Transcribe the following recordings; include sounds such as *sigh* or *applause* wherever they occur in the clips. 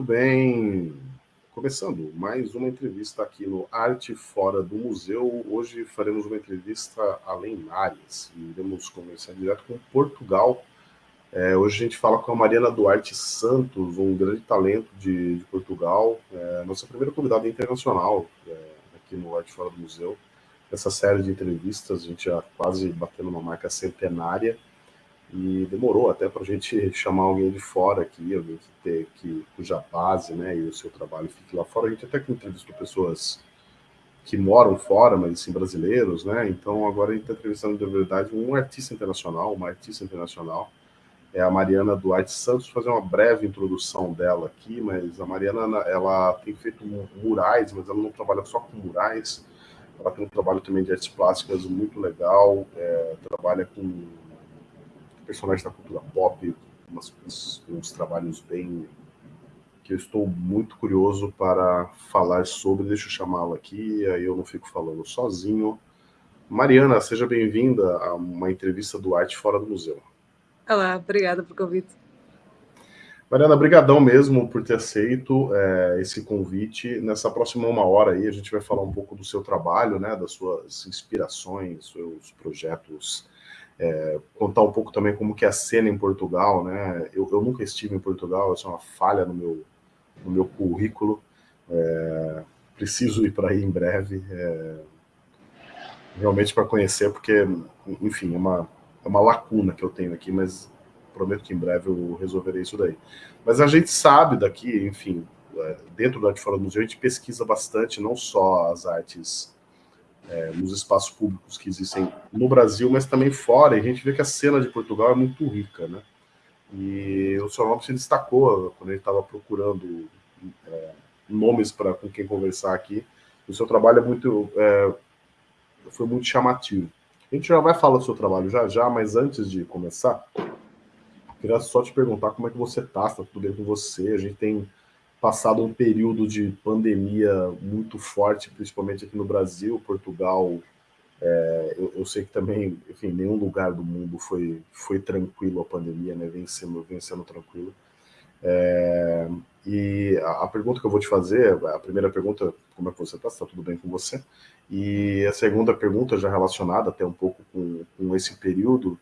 Muito bem. Começando mais uma entrevista aqui no Arte Fora do Museu. Hoje faremos uma entrevista a Lenares e iremos conversar direto com Portugal. É, hoje a gente fala com a Mariana Duarte Santos, um grande talento de, de Portugal, é, nossa primeira convidada internacional é, aqui no Arte Fora do Museu. Essa série de entrevistas, a gente já quase batendo uma marca centenária e demorou até para a gente chamar alguém de fora aqui, alguém que, ter, que cuja base né, e o seu trabalho fique lá fora. A gente até que entrevistou pessoas que moram fora, mas sim brasileiros, né? Então agora a gente está entrevistando de verdade um artista internacional, uma artista internacional, é a Mariana Duarte Santos. Vou fazer uma breve introdução dela aqui, mas a Mariana ela tem feito murais, mas ela não trabalha só com murais. Ela tem um trabalho também de artes plásticas muito legal, é, trabalha com personagens da cultura pop, umas, uns, uns trabalhos bem que eu estou muito curioso para falar sobre. Deixa eu chamá-la aqui, aí eu não fico falando sozinho. Mariana, seja bem-vinda a uma entrevista do Arte Fora do Museu. Olá, obrigada pelo convite. Mariana, brigadão mesmo por ter aceito é, esse convite. Nessa próxima uma hora aí, a gente vai falar um pouco do seu trabalho, né, das suas inspirações, seus projetos é, contar um pouco também como que é a cena em Portugal, né? Eu, eu nunca estive em Portugal, isso é uma falha no meu, no meu currículo. É, preciso ir para aí em breve, é, realmente para conhecer, porque, enfim, é uma, é uma lacuna que eu tenho aqui, mas prometo que em breve eu resolverei isso daí. Mas a gente sabe daqui, enfim, é, dentro do Arte Fora do Museu, a gente pesquisa bastante, não só as artes é, nos espaços públicos que existem no Brasil, mas também fora, e a gente vê que a cena de Portugal é muito rica, né? E o Sr. Lopes se destacou quando ele estava procurando é, nomes para com quem conversar aqui. O seu trabalho é muito, é, foi muito chamativo. A gente já vai falar do seu trabalho já já, mas antes de começar, queria só te perguntar como é que você está, está tudo bem com você? A gente tem passado um período de pandemia muito forte, principalmente aqui no Brasil, Portugal. É, eu, eu, sei que também, enfim, nenhum lugar do mundo foi, foi tranquilo a pandemia, né? Vem sendo tranquilo. É, e a, a, pergunta que eu vou te fazer, a primeira pergunta, como é que você está? Está tudo bem com você? E a segunda pergunta, já relacionada até um pouco com, com esse período,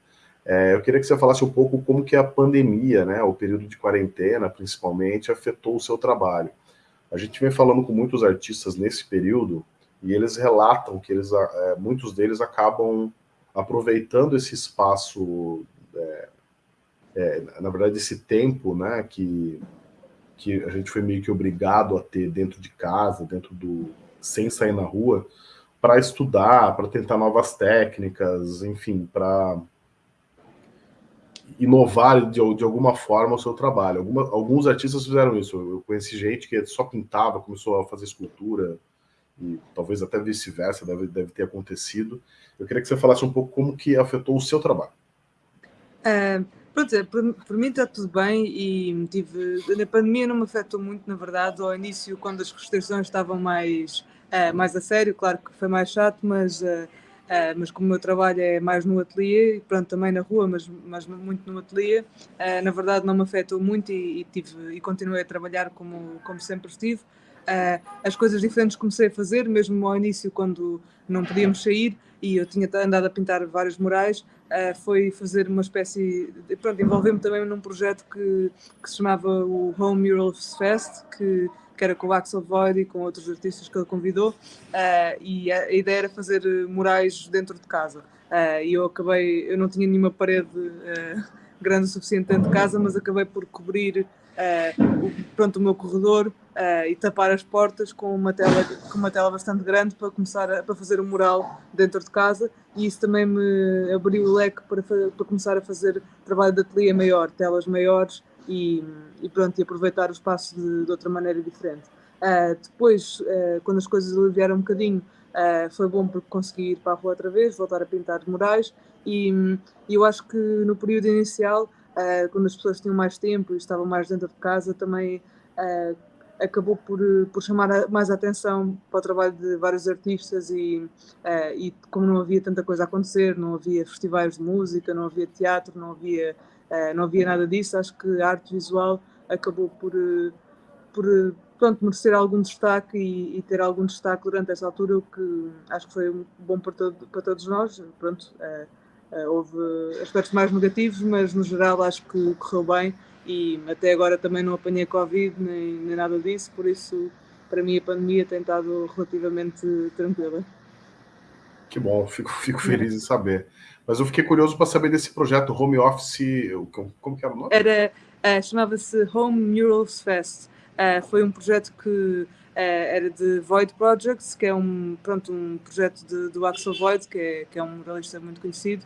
é, eu queria que você falasse um pouco como que a pandemia, né, o período de quarentena, principalmente, afetou o seu trabalho. A gente vem falando com muitos artistas nesse período e eles relatam que eles, é, muitos deles acabam aproveitando esse espaço, é, é, na verdade, esse tempo, né, que, que a gente foi meio que obrigado a ter dentro de casa, dentro do sem sair na rua, para estudar, para tentar novas técnicas, enfim, para inovar de, de alguma forma o seu trabalho. Alguma, alguns artistas fizeram isso. Eu conheci gente que só pintava, começou a fazer escultura, e talvez até vice-versa, deve, deve ter acontecido. Eu queria que você falasse um pouco como que afetou o seu trabalho. Uh, pronto, é, por, por, mim está tudo bem e tive, a pandemia não me afetou muito, na verdade, ao início, quando as restrições estavam mais, uh, mais a sério, claro que foi mais chato, mas... Uh, Uh, mas como o meu trabalho é mais no ateliê, pronto, também na rua, mas, mas muito no ateliê, uh, na verdade não me afetou muito e, e, tive, e continuei a trabalhar como, como sempre estive. Uh, as coisas diferentes comecei a fazer, mesmo ao início, quando não podíamos sair e eu tinha andado a pintar vários murais, foi fazer uma espécie. De, pronto, envolver-me também num projeto que, que se chamava o Home Murals Fest, que que era com o Axel Void e com outros artistas que ele convidou, uh, e a, a, ideia era fazer murais dentro de casa. Uh, e eu acabei, eu não tinha nenhuma parede uh, grande o suficiente dentro de casa, mas acabei por cobrir o, pronto, o meu corredor e tapar as portas com uma tela, com uma tela bastante grande para começar a, para fazer um mural dentro de casa e isso também me abriu o leque para, para começar a fazer trabalho de ateliê maior, telas maiores e, e pronto, e aproveitar o espaço de, de outra maneira diferente. Uh, depois, uh, quando as coisas aliviaram um bocadinho, uh, foi bom porque consegui ir para a rua outra vez, voltar a pintar murais e, e eu acho que no período inicial, quando as pessoas tinham mais tempo e estavam mais dentro de casa, também acabou por, por chamar mais atenção para o trabalho de vários artistas e, e como não havia tanta coisa a acontecer, não havia festivais de música, não havia teatro, não havia Uh, não havia nada disso, acho que a arte visual acabou por, uh, por pronto, merecer algum destaque e, e, ter algum destaque durante essa altura, o que acho que foi bom para, todo, para todos nós. Pronto, houve aspectos mais negativos, mas no geral acho que correu bem e até agora também não apanhei Covid nem, nem nada disso, por isso para mim a pandemia tem estado relativamente tranquila. Que bom, fico, *laughs* fico feliz em saber. Mas eu fiquei curioso para saber desse projeto Home Office, como, como que era o nome? Era, uh, chamava-se Home Murals Fest. Uh, foi um projeto que uh, era de Void Projects, que é um, pronto, um projeto de, do Axel Void, que é, que é um muralista muito conhecido,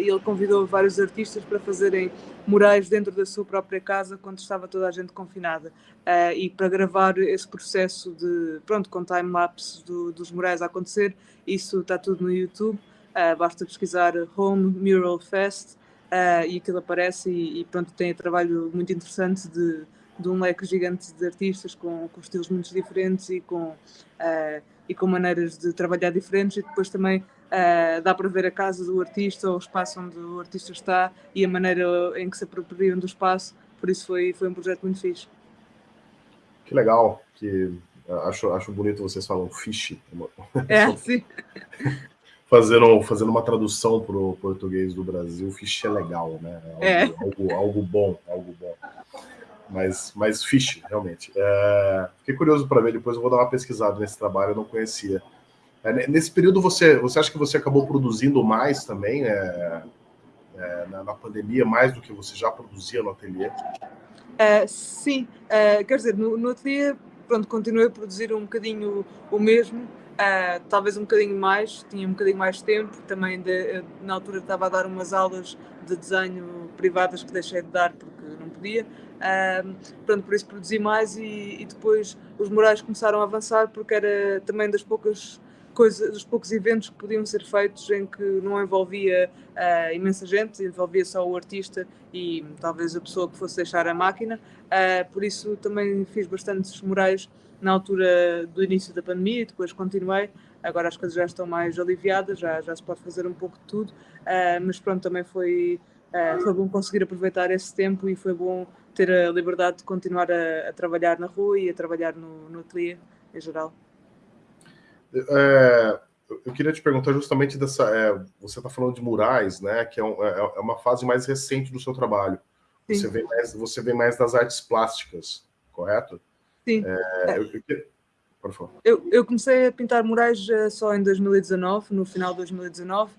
e ele convidou vários artistas para fazerem murais dentro da sua própria casa quando estava toda a gente confinada. Uh, e para gravar esse processo de pronto com time lapse do, dos murais a acontecer isso está tudo no YouTube. Uh, basta pesquisar Home Mural Fest e aquilo aparece e, e, pronto tem um trabalho muito interessante de, de um leque gigante de artistas com, com estilos muito diferentes e com e com maneiras de trabalhar diferentes e depois também Uh, dá para ver a casa do artista, o espaço onde o artista está e a maneira em que se apropriam do espaço. Por isso foi, foi um projeto muito fixe. Que legal, que acho, acho bonito vocês falam fish. É, *laughs* sim. Fazendo, fazendo uma tradução para o português do Brasil, fish é legal, né? É algo, é. Algo, algo bom, algo bom. Mas, mas fish, realmente. É, fiquei curioso para ver, depois eu vou dar uma pesquisada nesse trabalho, eu não conhecia. É, nesse período, você, você acha que você acabou produzindo mais também é, é, na, na, pandemia, mais do que você já produzia no ateliê? É, sim, é, quer dizer, no, no ateliê, pronto, continuei a produzir um bocadinho o mesmo, é, talvez um bocadinho mais, tinha um bocadinho mais tempo, também de, na altura estava a dar umas aulas de desenho privadas que deixei de dar porque não podia, pronto, por isso produzi mais e, e depois os murais começaram a avançar porque era também das poucas coisa, dos poucos eventos que podiam ser feitos em que não envolvia uh, imensa gente, envolvia só o artista e talvez a pessoa que fosse deixar a máquina. Uh, por isso também fiz bastantes murais na altura do início da pandemia e depois continuei. Agora as coisas já estão mais aliviadas, já, já se pode fazer um pouco de tudo, uh, mas pronto, também foi, foi bom conseguir aproveitar esse tempo e foi bom ter a liberdade de continuar a, a trabalhar na rua e a trabalhar no, no ateliê em geral. É, eu queria te perguntar justamente dessa. É, você está falando de murais, né? Que é, um, é, é, uma fase mais recente do seu trabalho. Você vê, mais, você vê mais das artes plásticas, correto? Sim. É, eu, eu, por favor. Eu, eu, comecei a pintar murais uh, só em 2019, no final de 2019, uh,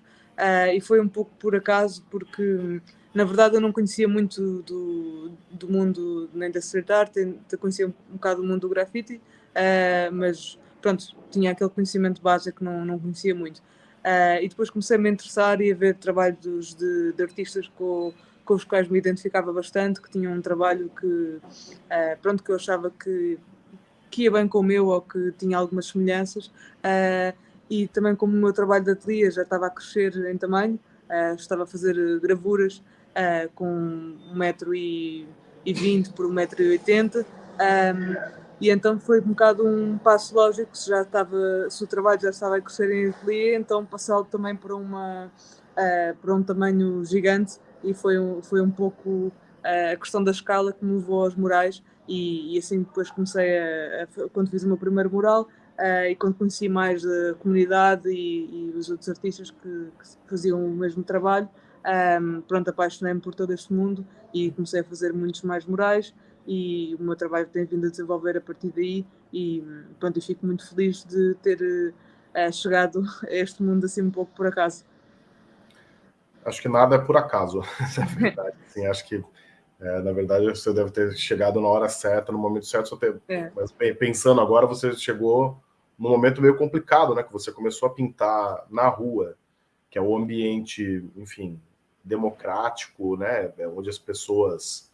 e foi um pouco por acaso, porque na verdade eu não conhecia muito do, do mundo nem da street art, conhecia um, um bocado do mundo do grafite, uh, mas pronto, tinha aquele conhecimento básico que não, não conhecia muito. Uh, e depois comecei a me interessar e a ver trabalhos de, de artistas com, com os quais me identificava bastante, que tinham um trabalho que, uh, pronto, que eu achava que, que ia bem com o meu ou que tinha algumas semelhanças. Uh, e também como o meu trabalho de ateliê já estava a crescer em tamanho, estava a fazer gravuras com 1,20m por 1,80m, um, e então foi um bocado um passo lógico, se já estava, se o trabalho já estava a crescer em ateliê, então passá-lo também para, uma, uh, para um tamanho gigante e foi um, foi um pouco uh, a questão da escala que me levou aos murais e, e assim depois comecei a, a, quando fiz o meu primeiro mural uh, e quando conheci mais a comunidade e, e os outros artistas que, que, faziam o mesmo trabalho, um, pronto, apaixonei-me por todo este mundo e comecei a fazer muitos mais murais e o meu trabalho tem vindo a desenvolver a partir daí e pronto, eu fico muito feliz de ter uh, chegado a este mundo assim um pouco por acaso. Acho que nada é por acaso, *laughs* é verdade. Assim, acho que é, na verdade você deve ter chegado na hora certa, no momento certo, só ter... É. mas pensando agora, você chegou num momento meio complicado, né? Que você começou a pintar na rua, que é o um ambiente, enfim, democrático, né? É onde as pessoas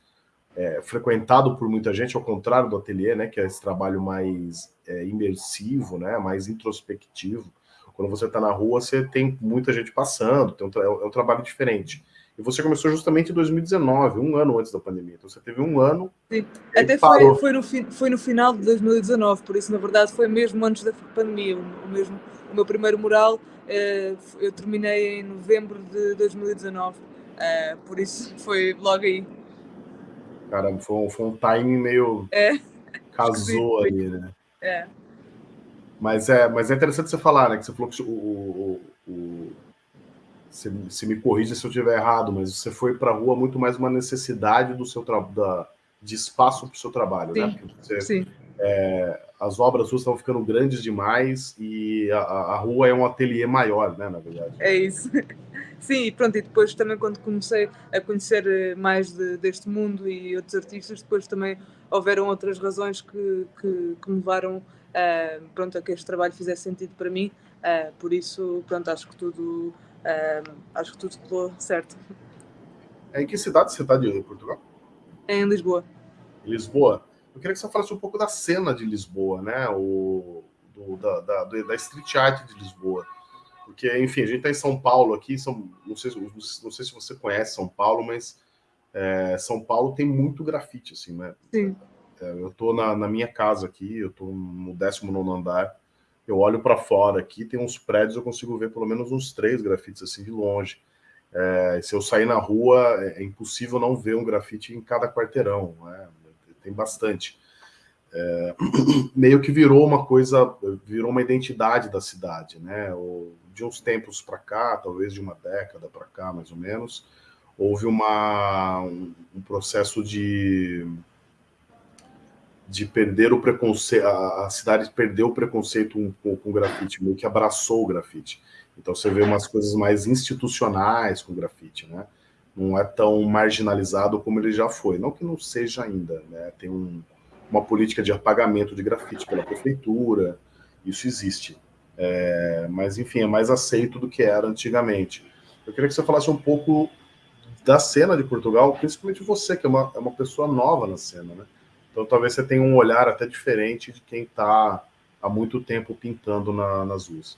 é, frequentado por muita gente, ao contrário do ateliê, né, que é esse trabalho mais é, imersivo, né, mais introspectivo. Quando você está na rua, você tem muita gente passando, um é, é um trabalho diferente. E você começou justamente em 2019, um ano antes da pandemia. Então você teve um ano. Sim. Até foi, foi, no, foi no final de 2019, por isso, na verdade, foi mesmo antes da pandemia. O, mesmo, o meu primeiro mural eh, eu terminei em novembro de 2019, eh, por isso foi logo aí. Caramba, foi um, foi um timing meio. É. Casou ali, né? É. Mas é, mas é interessante você falar, né? Que você falou que o, o, o se, se, me corrija se eu estiver errado, mas você foi para a rua muito mais uma necessidade do seu da, de espaço para o seu trabalho, sim, né? Você, sim. É, as obras suas estavam ficando grandes demais e a, a, rua é um ateliê maior, né, na verdade. É isso. Sim, pronto, e depois também quando comecei a conhecer eh, mais de, deste mundo e outros artistas, depois também houveram outras razões que, que, que me levaram uh, pronto, a que este trabalho fizesse sentido para mim, uh, por isso, pronto, acho que tudo, uh, acho que tudo ficou certo. Em que cidade você está de Portugal? É em Lisboa. Em Lisboa? Eu queria que você falasse um pouco da cena de Lisboa, né? O, do, da, da, da street art de Lisboa. Porque, enfim, a gente está em São Paulo aqui, são, não, sei, não sei se você conhece São Paulo, mas é, São Paulo tem muito grafite, assim, né? Sim. É, eu estou na, na, minha casa aqui, eu estou no 19 andar, eu olho para fora aqui, tem uns prédios, eu consigo ver pelo menos uns três grafites assim de longe. É, se eu sair na rua, é, é impossível não ver um grafite em cada quarteirão, né? tem bastante. É, *clears throat* meio que virou uma coisa, virou uma identidade da cidade, né? de uns tempos para cá, talvez de uma década para cá, mais ou menos, houve uma, um, um processo de de perder o preconceito, a, cidade perdeu o preconceito com, com o grafite, meio que abraçou o grafite. Então você vê umas coisas mais institucionais com o grafite, né? não é tão marginalizado como ele já foi. Não que não seja ainda, né? Tem um, uma política de apagamento de grafite pela prefeitura, isso existe. É, mas, enfim, é mais aceito do que era antigamente. Eu queria que você falasse um pouco da cena de Portugal, principalmente você, que é uma, é uma pessoa nova na cena, né? Então, talvez você tenha um olhar até diferente de quem está há muito tempo pintando na, nas ruas.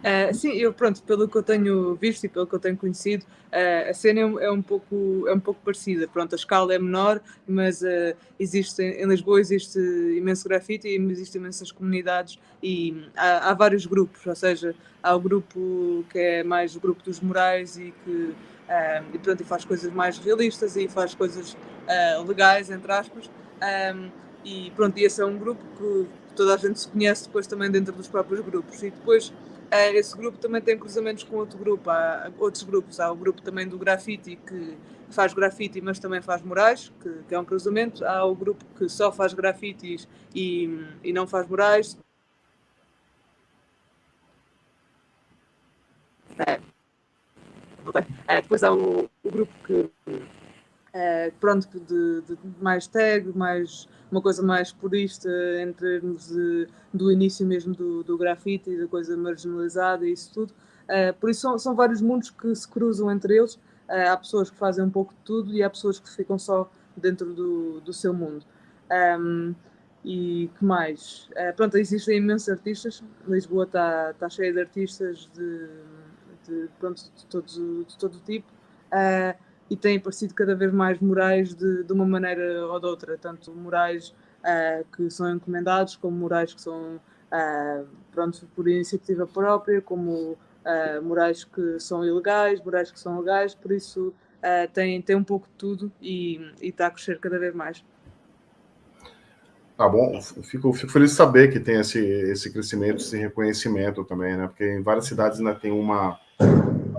Uh, sim, eu pronto, pelo que eu tenho visto e pelo que eu tenho conhecido, uh, a cena é, é, um pouco, é um pouco parecida. Pronto, a escala é menor, mas uh, existe, em Lisboa existe imenso grafite e existem imensas comunidades e há, há, vários grupos, ou seja, há o grupo que é mais o grupo dos morais e que e, pronto, e faz coisas mais realistas e faz coisas legais, entre aspas. Um, e pronto, e esse é um grupo que toda a gente se conhece depois também dentro dos próprios grupos. E depois esse grupo também tem cruzamentos com outro grupo, há outros grupos, há o grupo também do grafite que faz grafite, mas também faz murais, que, que, é um cruzamento, há o grupo que só faz grafites e, e não faz murais. É. É, depois há o, o grupo que é, pronto, de, de, mais tag, mais, uma coisa mais purista em termos de, do início mesmo do, do grafite e da coisa marginalizada e isso tudo. É, por isso são, são, vários mundos que se cruzam entre eles. É, há pessoas que fazem um pouco de tudo e há pessoas que ficam só dentro do, do seu mundo. Um, e que mais? Uh, pronto, existem imensos artistas. Lisboa está tá cheia de artistas de, de, pronto, de, todo, de todo tipo. E têm aparecido cada vez mais murais de, de uma maneira ou de outra, tanto murais uh, que são encomendados, como murais que são uh, pronto, por iniciativa própria, como uh, murais que são ilegais, murais que são legais, por isso uh, tem, tem um pouco de tudo e, está a crescer cada vez mais. Tá bom, fico, fico feliz de saber que tem esse, esse crescimento, esse reconhecimento também, né? Porque em várias cidades ainda tem uma,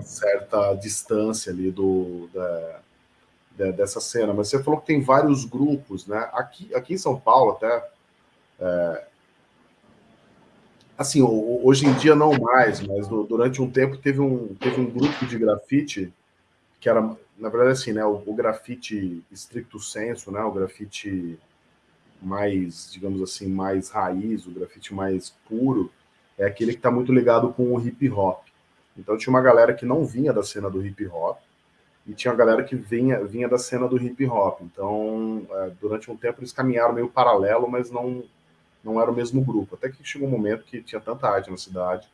certa distância ali do, da, da, dessa cena. Mas você falou que tem vários grupos, né? Aqui, aqui em São Paulo, até. É, assim, hoje em dia não mais, mas durante um tempo teve um, teve um grupo de grafite que era, na verdade, assim, né? O, o grafite estricto senso, né? O grafite mais, digamos assim, mais raiz, o grafite mais puro, é aquele que está muito ligado com o hip hop. Então tinha uma galera que não vinha da cena do hip hop e tinha uma galera que vinha, vinha da cena do hip hop. Então, é, durante um tempo eles caminharam meio paralelo, mas não, não era o mesmo grupo. Até que chegou um momento que tinha tanta arte na cidade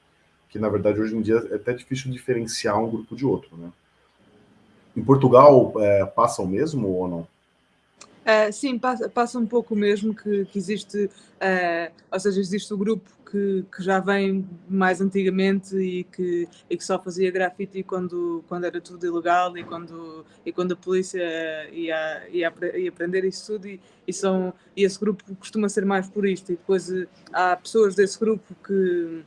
que, na verdade, hoje em dia é até difícil diferenciar um grupo de outro, né? Em Portugal, é, passa o mesmo ou não? Uh, sim, passa, passa, um pouco mesmo que, que existe, uh, ou seja, existe o grupo que, que, já vem mais antigamente e que, e que só fazia grafite quando, quando era tudo ilegal e quando, e quando a polícia ia, ia, ia aprender isso tudo e, e, são, e esse grupo costuma ser mais por isto e depois uh, há pessoas desse grupo que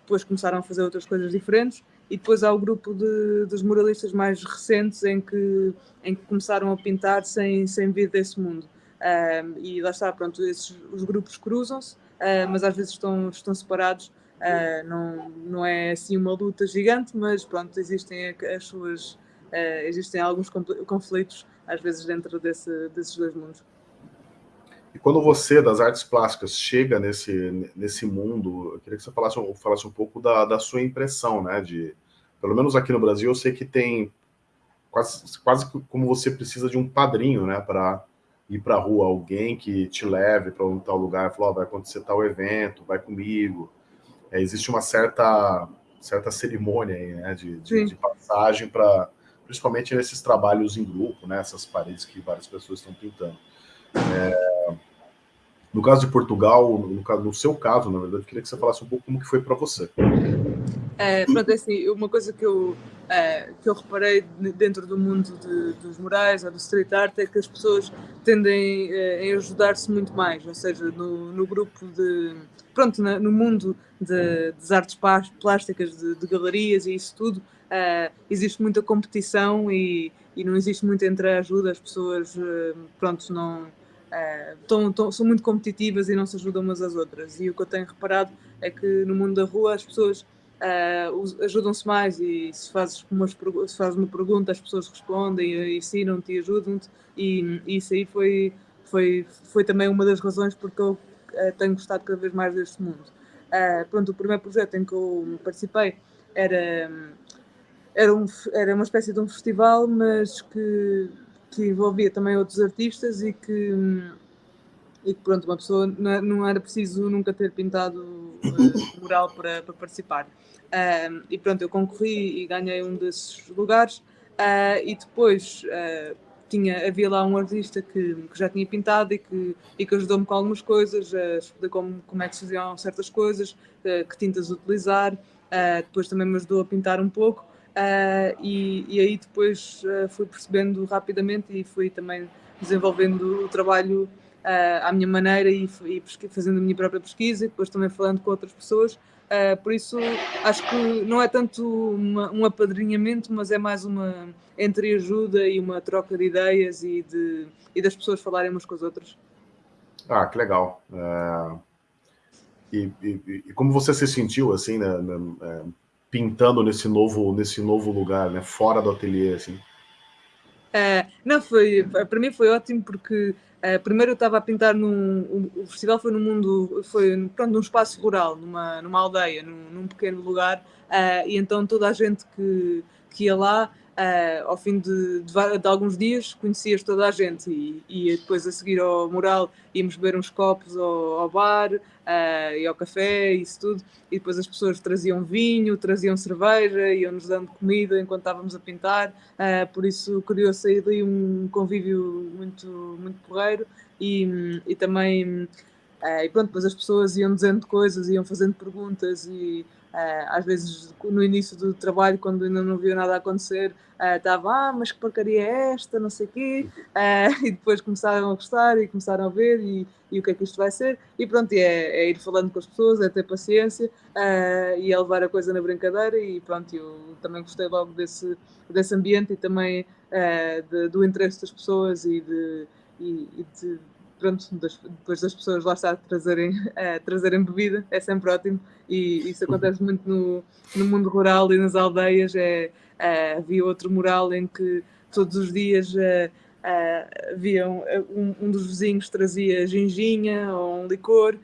depois começaram a fazer outras coisas diferentes e depois há o grupo de, dos muralistas mais recentes em que, em que começaram a pintar sem, sem vir desse mundo. Um, e lá está, pronto, esses, os grupos cruzam-se, mas às vezes estão, estão separados. Uh, não, não é assim uma luta gigante, mas pronto, existem as suas, uh, existem alguns conflitos às vezes dentro desse, desses dois mundos. E quando você, das artes plásticas, chega nesse, nesse mundo, eu queria que você falasse, falasse um pouco da, da sua impressão, né? De, pelo menos aqui no Brasil, eu sei que tem quase, quase como você precisa de um padrinho, né? Para ir para a rua, alguém que te leve para um tal lugar, falar, oh, vai acontecer tal evento, vai comigo. É, existe uma certa, certa cerimônia aí, né? De, de, de passagem para, principalmente nesses trabalhos em grupo, né? Essas paredes que várias pessoas estão pintando. É, no caso de Portugal, no, caso, no seu caso, na verdade, eu queria que você falasse um pouco como que foi para você. É, pronto, assim, uma coisa que eu, é, que eu reparei dentro do mundo de, dos murais ou do street art é que as pessoas tendem é, a ajudar-se muito mais, ou seja, no, no grupo de... Pronto, na, no mundo de, das artes plásticas, de, de, galerias e isso tudo, é, existe muita competição e, e não existe muito entreajuda, as pessoas, é, pronto, não tão, tão, são muito competitivas e não se ajudam umas às outras. E o que eu tenho reparado é que no mundo da rua as pessoas uh, ajudam-se mais e se fazes, umas, se fazes uma pergunta, as pessoas respondem, ensinam-te e ajudam-te. E, e, isso aí foi, foi, foi também uma das razões porque eu uh, tenho gostado cada vez mais deste mundo. pronto, o primeiro projeto em que eu participei era, era, um, era uma espécie de um festival, mas que que envolvia também outros artistas e que, e que pronto, uma pessoa não era preciso nunca ter pintado uh, *coughs* mural para, para participar. Uh, e pronto, eu concorri e ganhei um desses lugares. Uh, e depois uh, tinha, havia lá um artista que, que, já tinha pintado e que, e que ajudou-me com algumas coisas, a como, como é que se faziam certas coisas, que tintas utilizar, depois também me ajudou a pintar um pouco. Uh, e, e, aí depois uh, fui percebendo rapidamente e fui também desenvolvendo o trabalho uh, à minha maneira e, e fazendo a minha própria pesquisa e depois também falando com outras pessoas. por isso, acho que não é tanto uma, um apadrinhamento, mas é mais uma entreajuda e uma troca de ideias e, de, e das pessoas falarem umas com as outras. Ah, que legal. E, e, e, como você se sentiu, assim, né, né pintando nesse novo, nesse novo lugar, né? Fora do ateliê, assim? É, não, foi, para mim foi ótimo porque uh, primeiro eu estava a pintar num, o, festival foi no mundo, foi pronto, num espaço rural, numa, numa aldeia, num, num pequeno lugar, uh, e então toda a gente que, que ia lá Uh, ao fim de, de, de, alguns dias conhecias toda a gente e, e, depois a seguir ao mural íamos beber uns copos ao, ao bar uh, e ao café, isso tudo, e depois as pessoas traziam vinho, traziam cerveja, iam-nos dando comida enquanto estávamos a pintar, uh, por isso criou-se aí daí um convívio muito, muito porreiro e, e também, e pronto, depois as pessoas iam dizendo coisas, iam fazendo perguntas e às vezes, no início do trabalho, quando ainda não viu nada acontecer, estava, uh, ah, mas que porcaria é esta, não sei o quê, uh, *laughs* e depois começaram a gostar e começaram a ver e, e o que é que isto vai ser, e pronto, é, é ir falando com as pessoas, é ter paciência e é levar a coisa na brincadeira, e pronto, eu também gostei logo desse, desse ambiente e também de, do interesse das pessoas e de, e, e de pronto, depois das pessoas lá estar trazerem, trazerem bebida, é sempre ótimo e isso acontece muito no, no mundo rural e nas aldeias. É, uh, havia outro mural em que todos os dias uh, haviam, um, um, dos vizinhos trazia ginginha ou um licor.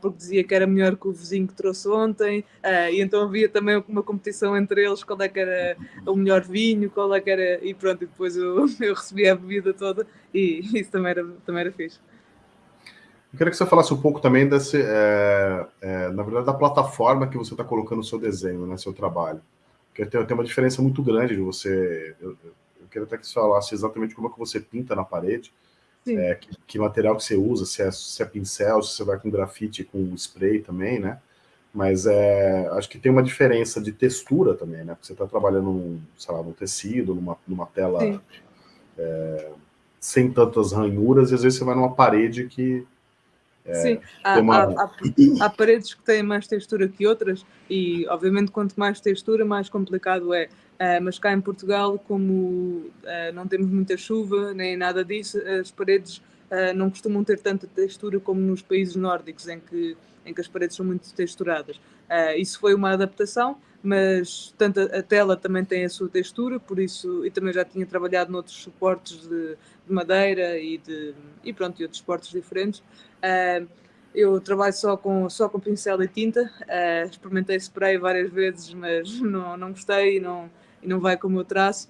porque dizia que era melhor que o vizinho que trouxe ontem, e então havia também uma competição entre eles, qual é que era o melhor vinho, qual é que era, e pronto, e depois eu, *laughs* eu recebia a bebida toda, e isso também era, também era fixe. Eu queria que você falasse um pouco também desse, é, é, na verdade, da plataforma que você está colocando o seu desenho, né, seu trabalho. Porque tem, tem uma diferença muito grande de você. Eu, eu queria até que você falasse exatamente como é que você pinta na parede, é, que, que, material que você usa, se é, se é pincel, se você vai com grafite, com spray também, né? Mas é, acho que tem uma diferença de textura também, né? Porque você está trabalhando, num, sei lá, num tecido, numa, numa tela é, sem tantas ranhuras, e às vezes você vai numa parede que é, Sim, há, uma... há, há, há, paredes que têm mais textura que outras e, obviamente, quanto mais textura, mais complicado é. Uh, mas cá em Portugal, como uh, não temos muita chuva nem nada disso, as paredes uh, não costumam ter tanta textura como nos países nórdicos, em que, em que as paredes são muito texturadas. isso foi uma adaptação, mas tanto a tela também tem a sua textura, por isso, e também já tinha trabalhado noutros suportes de, de madeira e, de, e pronto, e outros suportes diferentes. Uh, eu trabalho só com, só com pincel e tinta, uh, experimentei spray várias vezes, mas *laughs* não, não gostei e não, e não vai como eu traço.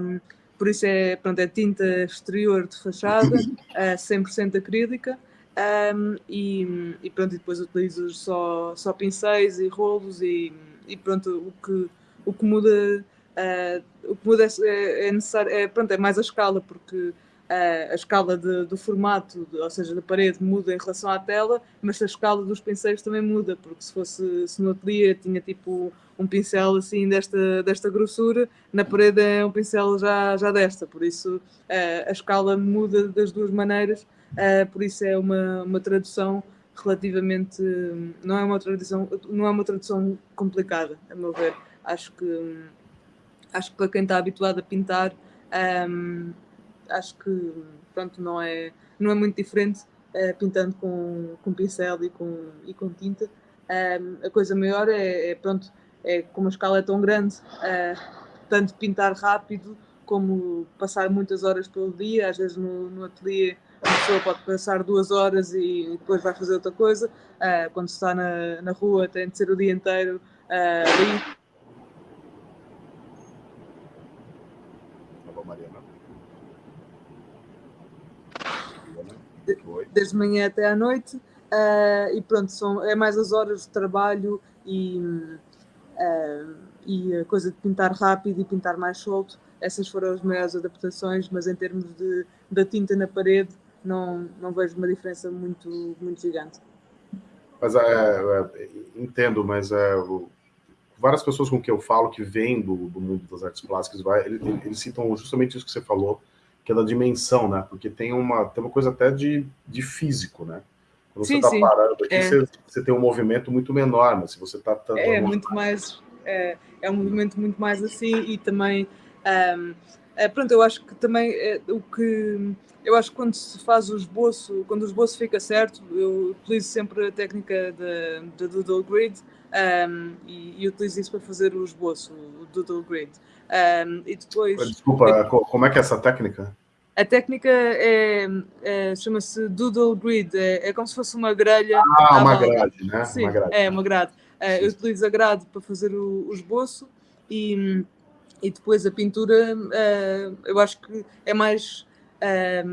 Um, por isso é, pronto, é tinta exterior de fachada, *laughs* uh, 100% acrílica, um, e, e, pronto, depois utilizo só, só pincéis e rolos e, e pronto, o que, o que muda, uh, o que muda é, é necessário, é, pronto, é mais a escala, porque a escala de, do formato, ou seja, da parede muda em relação à tela, mas a escala dos pincéis também muda, porque se fosse se no ateliê tinha tipo um pincel assim desta, desta grossura, na parede é um pincel já, já desta, por isso a escala muda das duas maneiras, por isso é uma, uma tradução relativamente não é uma tradução não é uma tradução complicada a meu ver. Acho que acho que para quem está habituado a pintar acho que pronto, não, é, não é muito diferente uh, pintando com, com pincel e com, e com tinta. A coisa maior é, é, pronto, é como a escala é tão grande, uh, tanto pintar rápido como passar muitas horas pelo dia, às vezes no, no ateliê a pessoa pode passar duas horas e depois vai fazer outra coisa. Uh, quando está na, na rua tem de ser o dia inteiro uh, desde manhã até à noite, uh, e pronto, são, é mais as horas de trabalho e, uh, e a coisa de pintar rápido e pintar mais solto. Essas foram as maiores adaptações, mas em termos de, da tinta na parede, não, não vejo uma diferença muito, muito gigante. Mas é, entendo, mas várias pessoas com que eu falo que vêm do, do mundo das artes plásticas, vai, eles, eles citam justamente isso que você falou, que é da dimensão, né? Porque tem uma, tem uma coisa até de, de físico, né? Quando sim, você está parando aqui, é. você, você, tem um movimento muito menor, mas se você está... Tá, é, muito mais... É, é, um movimento muito mais assim e também... Um, é, pronto, eu acho que também é, o que... Eu acho que quando se faz o esboço, quando o esboço fica certo, eu utilizo sempre a técnica da Doodle Grid um, e, e utilizo isso para fazer o esboço, o Doodle Grid. Um, e depois... Desculpa, como é que é essa técnica? A técnica é, é chama-se Doodle Grid, é, é, como se fosse uma grelha. Ah, uma grade, né? Sim, uma grade. é uma grade. É, eu utilizo a grade para fazer o, o esboço e, e depois a pintura, é, eu acho que é mais, é,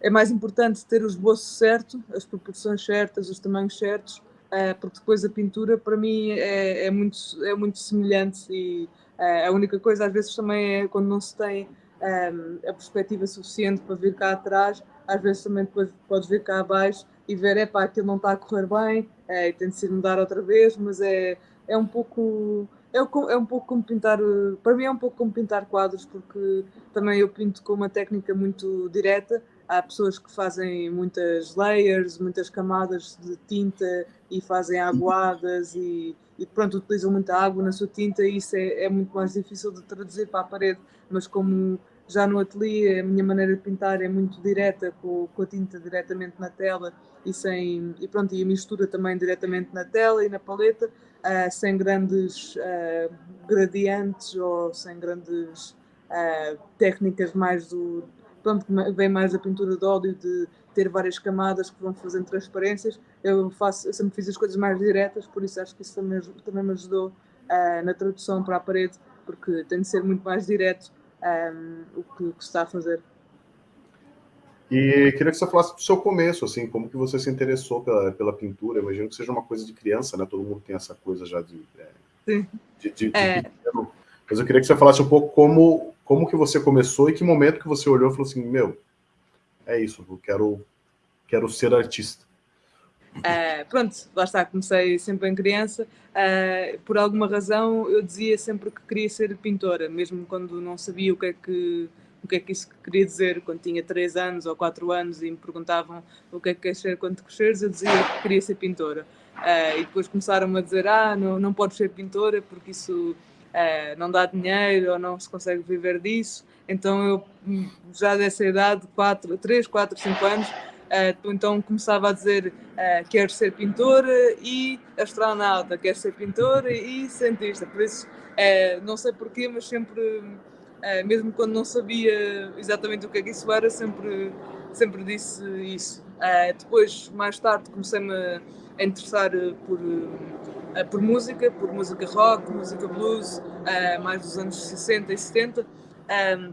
é mais importante ter o esboço certo, as proporções certas, os tamanhos certos, é, porque depois a pintura para mim é, é, muito, é muito semelhante e a única coisa às vezes também é quando não se tem um, a perspectiva suficiente para vir cá atrás, às vezes também depois podes vir cá abaixo e ver, é pá, aquilo não está a correr bem, é, e tem de ser mudar outra vez, mas é, é um pouco... É, é um pouco como pintar, para mim é um pouco como pintar quadros, porque também eu pinto com uma técnica muito direta. Há pessoas que fazem muitas layers, muitas camadas de tinta e fazem aguadas e, e pronto, utilizam muita água na sua tinta e isso é, é muito mais difícil de traduzir para a parede. Mas como já no ateliê, a minha maneira de pintar é muito direta, com, com a tinta diretamente na tela e, sem, e, pronto, e a mistura também diretamente na tela e na paleta, uh, sem grandes uh, gradientes ou sem grandes uh, técnicas mais do. Pronto, vem mais da pintura de óleo, de ter várias camadas que vão fazendo transparências. Eu, faço, eu sempre fiz as coisas mais diretas, por isso acho que isso também, também me ajudou na tradução para a parede, porque tem de ser muito mais direto um, o que, que está a fazer. E queria que você falasse do seu começo, assim, como que você se interessou pela, pela pintura. Eu imagino que seja uma coisa de criança, né? Todo mundo tem essa coisa já de, é, de, de, de é. Mas eu queria que você falasse um pouco como, como que você começou e que momento que você olhou e falou assim, meu, é isso, eu quero, quero ser artista. Uh, pronto, lá está, comecei sempre em criança. Uh, por alguma razão eu dizia sempre que queria ser pintora, mesmo quando não sabia o que é que o que é que isso queria dizer quando tinha 3 anos ou 4 anos e me perguntavam o que é que queres ser quando cresceres, eu dizia que queria ser pintora. Uh, e depois começaram a dizer, ah, não, não podes ser pintora porque isso uh, não dá dinheiro ou não se consegue viver disso. Então eu, já dessa idade, 4, 3, 4, 5 anos, uh, então começava a dizer, uh, quero ser pintora e astronauta, quero ser pintora e cientista. Por isso, não sei porquê, mas sempre Uh, mesmo quando não sabia exatamente o que é que isso era, sempre, sempre disse isso. Uh, depois, mais tarde, comecei-me a interessar por, uh, por música, por música rock, música blues, mais dos anos 60 e 70. Um,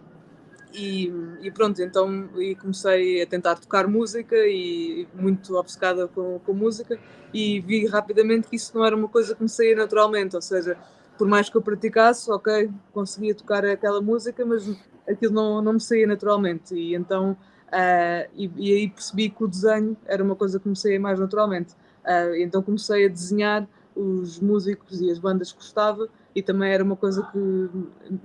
e, e, pronto, então e comecei a tentar tocar música e muito obcecada com, com música e vi rapidamente que isso não era uma coisa que me saía naturalmente, ou seja, por mais que eu praticasse, ok, conseguia tocar aquela música, mas aquilo não, não me saía naturalmente. E então, uh, e, e, aí percebi que o desenho era uma coisa que me saía mais naturalmente. Uh, então comecei a desenhar os músicos e as bandas que gostava e também era uma coisa que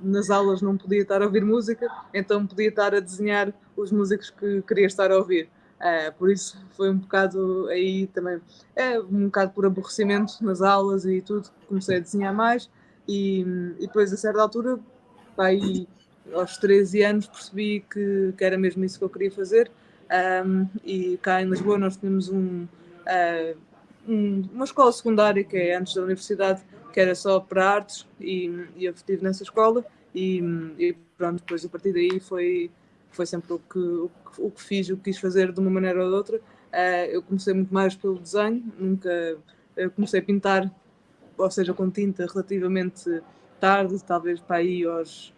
nas aulas não podia estar a ouvir música, então podia estar a desenhar os músicos que queria estar a ouvir. Uh, por isso foi um bocado aí também, é um bocado por aborrecimento nas aulas e tudo, comecei a desenhar mais. E, e depois, a certa altura, aí, aos 13 anos, percebi que, que era mesmo isso que eu queria fazer. Um, e cá em Lisboa nós tínhamos um, uh, um, uma escola secundária que é antes da universidade, que era só para artes, e, e eu estive nessa escola. E, e, pronto, depois a partir daí foi, foi sempre o que, o, o que fiz, o que quis fazer de uma maneira ou de outra. Uh, eu comecei muito mais pelo desenho, nunca comecei a pintar ou seja, com tinta relativamente tarde, talvez para aí aos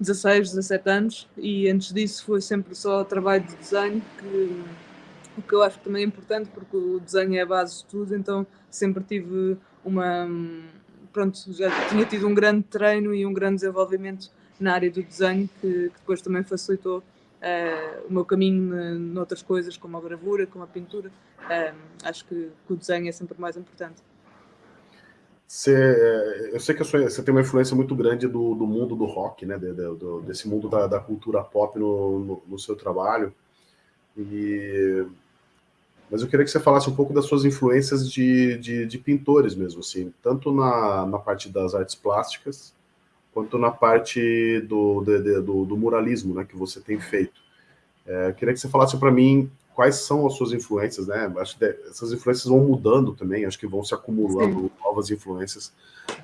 16, 17 anos, e antes disso foi sempre só trabalho de desenho, que, o que eu acho também importante, porque o desenho é a base de tudo, então sempre tive uma. Pronto, já tinha tido um grande treino e um grande desenvolvimento na área do desenho, que, que depois também facilitou uh, o meu caminho noutras coisas, como a gravura, como a pintura. Uh, acho que, que o desenho é sempre mais importante. Você, é, eu sei que você tem uma influência muito grande do, do mundo do rock, né? De, de, do, desse mundo da, da cultura pop no, no, no, seu trabalho. E, mas eu queria que você falasse um pouco das suas influências de, de, de pintores mesmo, assim, tanto na, na parte das artes plásticas, quanto na parte do, do, do, muralismo, né? Que você tem feito. É, eu queria que você falasse para mim quais são as suas influências, né? Acho que essas influências vão mudando também, acho que vão se acumulando Sim. novas influências.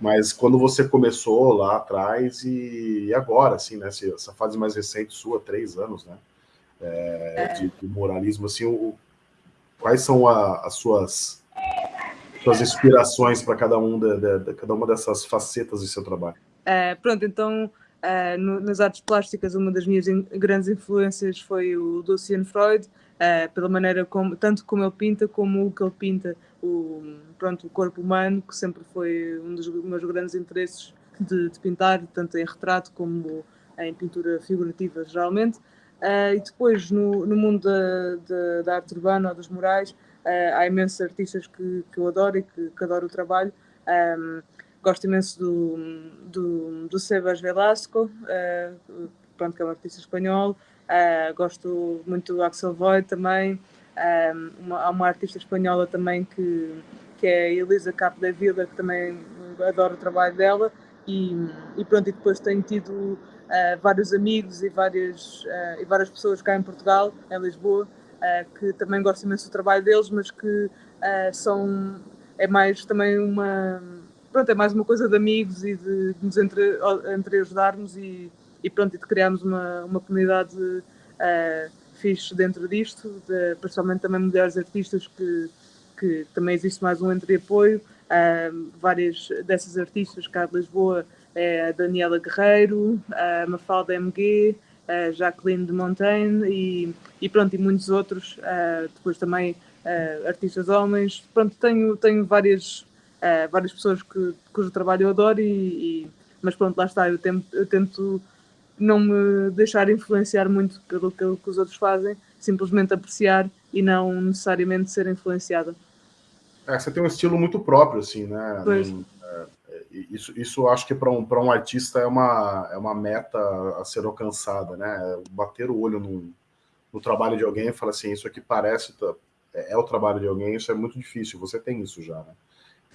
Mas quando você começou lá atrás e agora, assim, né? Essa fase mais recente sua, três anos, né? É, é. De, de, moralismo, assim, o, quais são a, as suas suas inspirações para cada um de, cada uma dessas facetas do seu trabalho? É, pronto, então Uh, no, nas artes plásticas, uma das minhas in, grandes influências foi o Lucian Freud, uh, pela maneira como, tanto como ele pinta, como o que ele pinta, o, pronto, o corpo humano, que sempre foi um dos meus grandes interesses de, de pintar, tanto em retrato como em pintura figurativa, geralmente. Uh, e depois, no, no mundo da, da, da, arte urbana ou dos murais, há imensos artistas que, que eu adoro e que, que adoro o trabalho. Um, gosto imenso do, do, do Sebas Velasco, uh, pronto, que é um artista espanhol. Uh, gosto muito do Axel Void também. Um, uma, há uma artista espanhola também que, que é Elisa Capo da Vila, que também adoro o trabalho dela. E, e pronto, e depois tenho tido uh, vários amigos e várias, uh, e várias pessoas cá em Portugal, em Lisboa, uh, que também gostam imenso do trabalho deles, mas que são é mais também uma pronto, é mais uma coisa de amigos e de, de nos entre, entre ajudarmos e, e pronto, e de criarmos uma, uma comunidade uh, fixe dentro disto, de, principalmente também mulheres artistas que, que também existe mais um entre apoio. Uh, várias dessas artistas cá de Lisboa é Daniela Guerreiro, a Mafalda MG, a Jacqueline de Montaigne e, e pronto, e muitos outros, depois também artistas homens. Pronto, tenho, tenho várias várias pessoas que, cujo trabalho eu adoro, e, e, mas pronto, lá está, eu tento, eu tento não me deixar influenciar muito pelo que, que os outros fazem simplesmente apreciar e não necessariamente ser influenciada. É, você tem um estilo muito próprio, assim, né? Pois. Isso, isso acho que para um, um artista é uma, é uma meta a ser alcançada, né? Bater o olho no, no trabalho de alguém e falar assim, isso aqui parece, é, é o trabalho de alguém, isso é muito difícil, você tem isso já, né?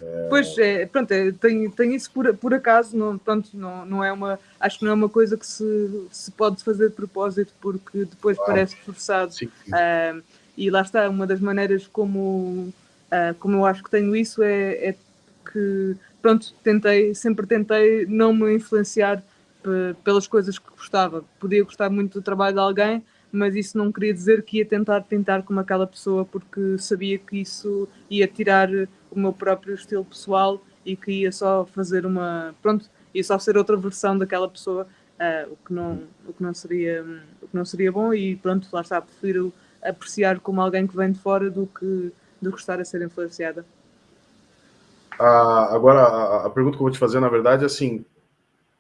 É... Pois, é, pronto, é, tem, tem isso por, por acaso, não, pronto, não, não é uma, acho que não é uma coisa que se, se pode fazer de propósito, porque depois parece forçado. Sim, sim. Uh, e lá está, uma das maneiras como, uh, como eu acho que tenho isso é, é que, pronto, tentei, sempre tentei não me influenciar pelas coisas que gostava. Podia gostar muito do trabalho de alguém, mas isso não queria dizer que ia tentar pintar como aquela pessoa, porque sabia que isso ia tirar o meu próprio estilo pessoal e que ia só fazer uma. Pronto, ia só ser outra versão daquela pessoa, uh, o, que não, o, que não seria, o que não seria bom. E pronto, lá está, prefiro apreciar como alguém que vem de fora do que, do que estar a ser influenciada. Ah, agora, a, a, pergunta que eu vou te fazer, na verdade, é assim: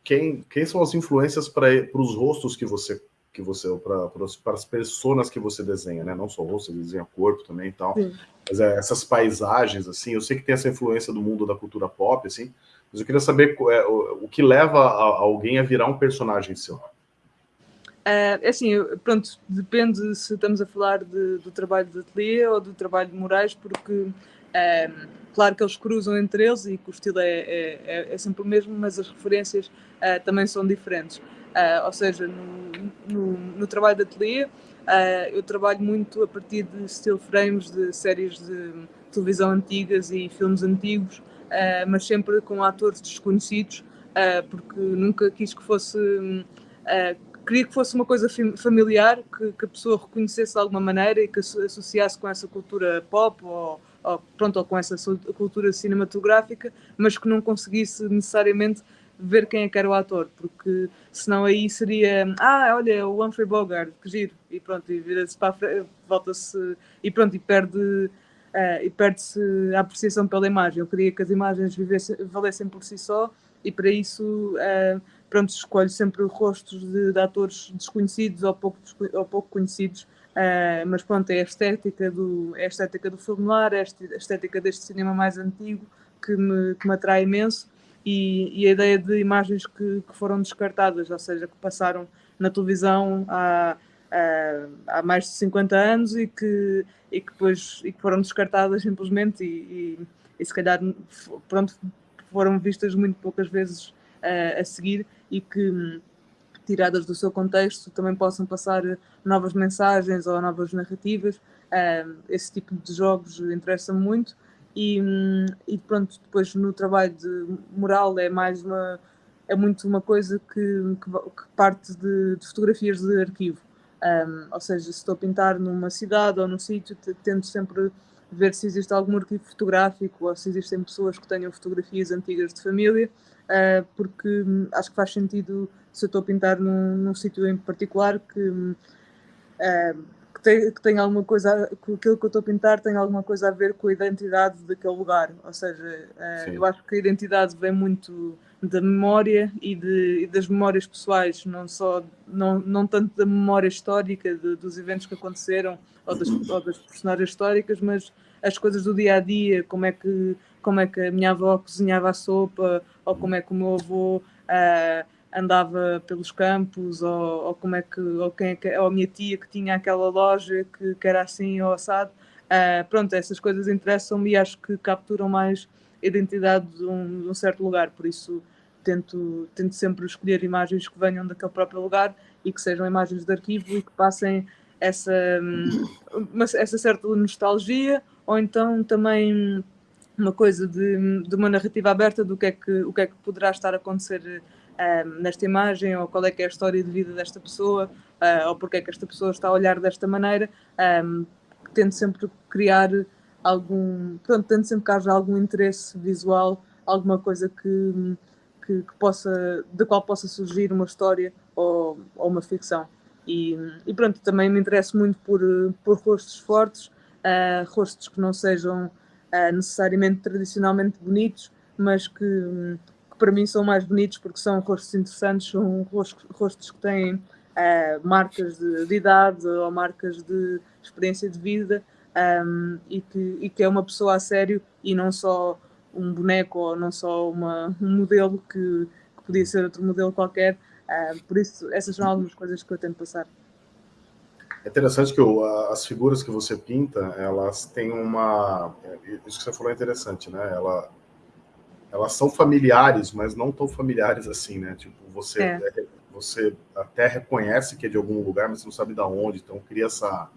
quem, quem são as influências para os rostos que você que você para as pessoas que você desenha, né? Não só rosto, você desenha corpo também e tal. Sim. Mas é, essas paisagens, assim, eu sei que tem essa influência do mundo da cultura pop, assim, mas eu queria saber é, o, o, que leva a, a, alguém a virar um personagem seu. É, é assim, pronto, depende se estamos a falar de, do trabalho de ateliê ou do trabalho de Moraes, porque é, claro que eles cruzam entre eles e que o estilo é, é, é, é sempre o mesmo, mas as referências é, também são diferentes. Uh, ou seja, no, no, no, trabalho de ateliê, uh, eu trabalho muito a partir de still frames de séries de televisão antigas e filmes antigos, uh, mas sempre com atores desconhecidos, porque nunca quis que fosse. queria que fosse uma coisa familiar, que, que, a pessoa reconhecesse de alguma maneira e que associasse com essa cultura pop ou, ou, pronto, ou com essa cultura cinematográfica, mas que não conseguisse necessariamente ver quem é que era o ator, porque senão aí seria, ah, olha, o Humphrey Bogart, que giro, e pronto, e vira-se para a frente, volta-se, e pronto, e perde, uh, e perde-se a apreciação pela imagem. Eu queria que as imagens vivessem, valessem por si só, e para isso, uh, pronto, escolho sempre rostos de, de atores desconhecidos ou pouco, ou pouco conhecidos, uh, mas pronto, é a estética do, é a estética do noir, é a estética deste cinema mais antigo, que me, que me atrai imenso, e, e a ideia de imagens que, que, foram descartadas, ou seja, que passaram na televisão há, há, há, mais de 50 anos e que, e que depois e que foram descartadas simplesmente e, e, e se calhar pronto, foram vistas muito poucas vezes uh, a seguir e que tiradas do seu contexto também possam passar novas mensagens ou novas narrativas. Esse tipo de jogos interessa-me muito e, e pronto, depois no trabalho de moral é mais uma é muito uma coisa que, que, que parte de, de, fotografias de arquivo. Um, ou seja, se estou a pintar numa cidade ou num sítio, tento sempre ver se existe algum arquivo fotográfico ou se existem pessoas que tenham fotografias antigas de família, uh, porque hum, acho que faz sentido se eu estou a pintar num, num sítio em particular que. Uh, tem, que tem alguma coisa, que aquilo que eu estou a pintar tem alguma coisa a ver com a identidade daquele lugar. Ou seja, uh, eu acho que a identidade vem muito da memória e, de, e, das memórias pessoais, não só, não, não tanto da memória histórica de, dos eventos que aconteceram ou das, ou das personagens históricas, mas as coisas do dia a dia, como é que, como é que a minha avó cozinhava a sopa, ou como é que o meu avô. Uh, andava pelos campos, ou, ou como é que, ou quem é que, ou a minha tia que tinha aquela loja que, que era assim ou assado. Uh, pronto, essas coisas interessam-me e acho que capturam mais a identidade de um, de um, certo lugar, por isso tento, tento sempre escolher imagens que venham daquele próprio lugar e que sejam imagens de arquivo e que passem essa, uma, essa certa nostalgia, ou então também uma coisa de, de uma narrativa aberta do que é que, o que é que poderá estar a acontecer nesta imagem, ou qual é que é a história de vida desta pessoa, uh, ou porque é que esta pessoa está a olhar desta maneira, um, tento sempre criar algum, pronto, tento sempre que haja algum interesse visual, alguma coisa que, que, que possa, da qual possa surgir uma história ou, ou uma ficção. E, e, pronto, também me interesso muito por, por rostos fortes, uh, rostos que não sejam uh, necessariamente tradicionalmente bonitos, mas que, que para mim são mais bonitos porque são rostos interessantes, são rostos, que têm uh, marcas de, de, idade ou marcas de experiência de vida um, e, que, e que é uma pessoa a sério e não só um boneco ou não só uma, um modelo que, que podia ser outro modelo qualquer. Uh, por isso, essas são algumas coisas que eu tento passar. É interessante que as figuras que você pinta, elas têm uma... Isso que você falou é interessante, né? Ela, elas são familiares, mas não tão familiares assim, né? Tipo, você, é. é você até reconhece que é de algum lugar, mas você não sabe de onde, então cria essa...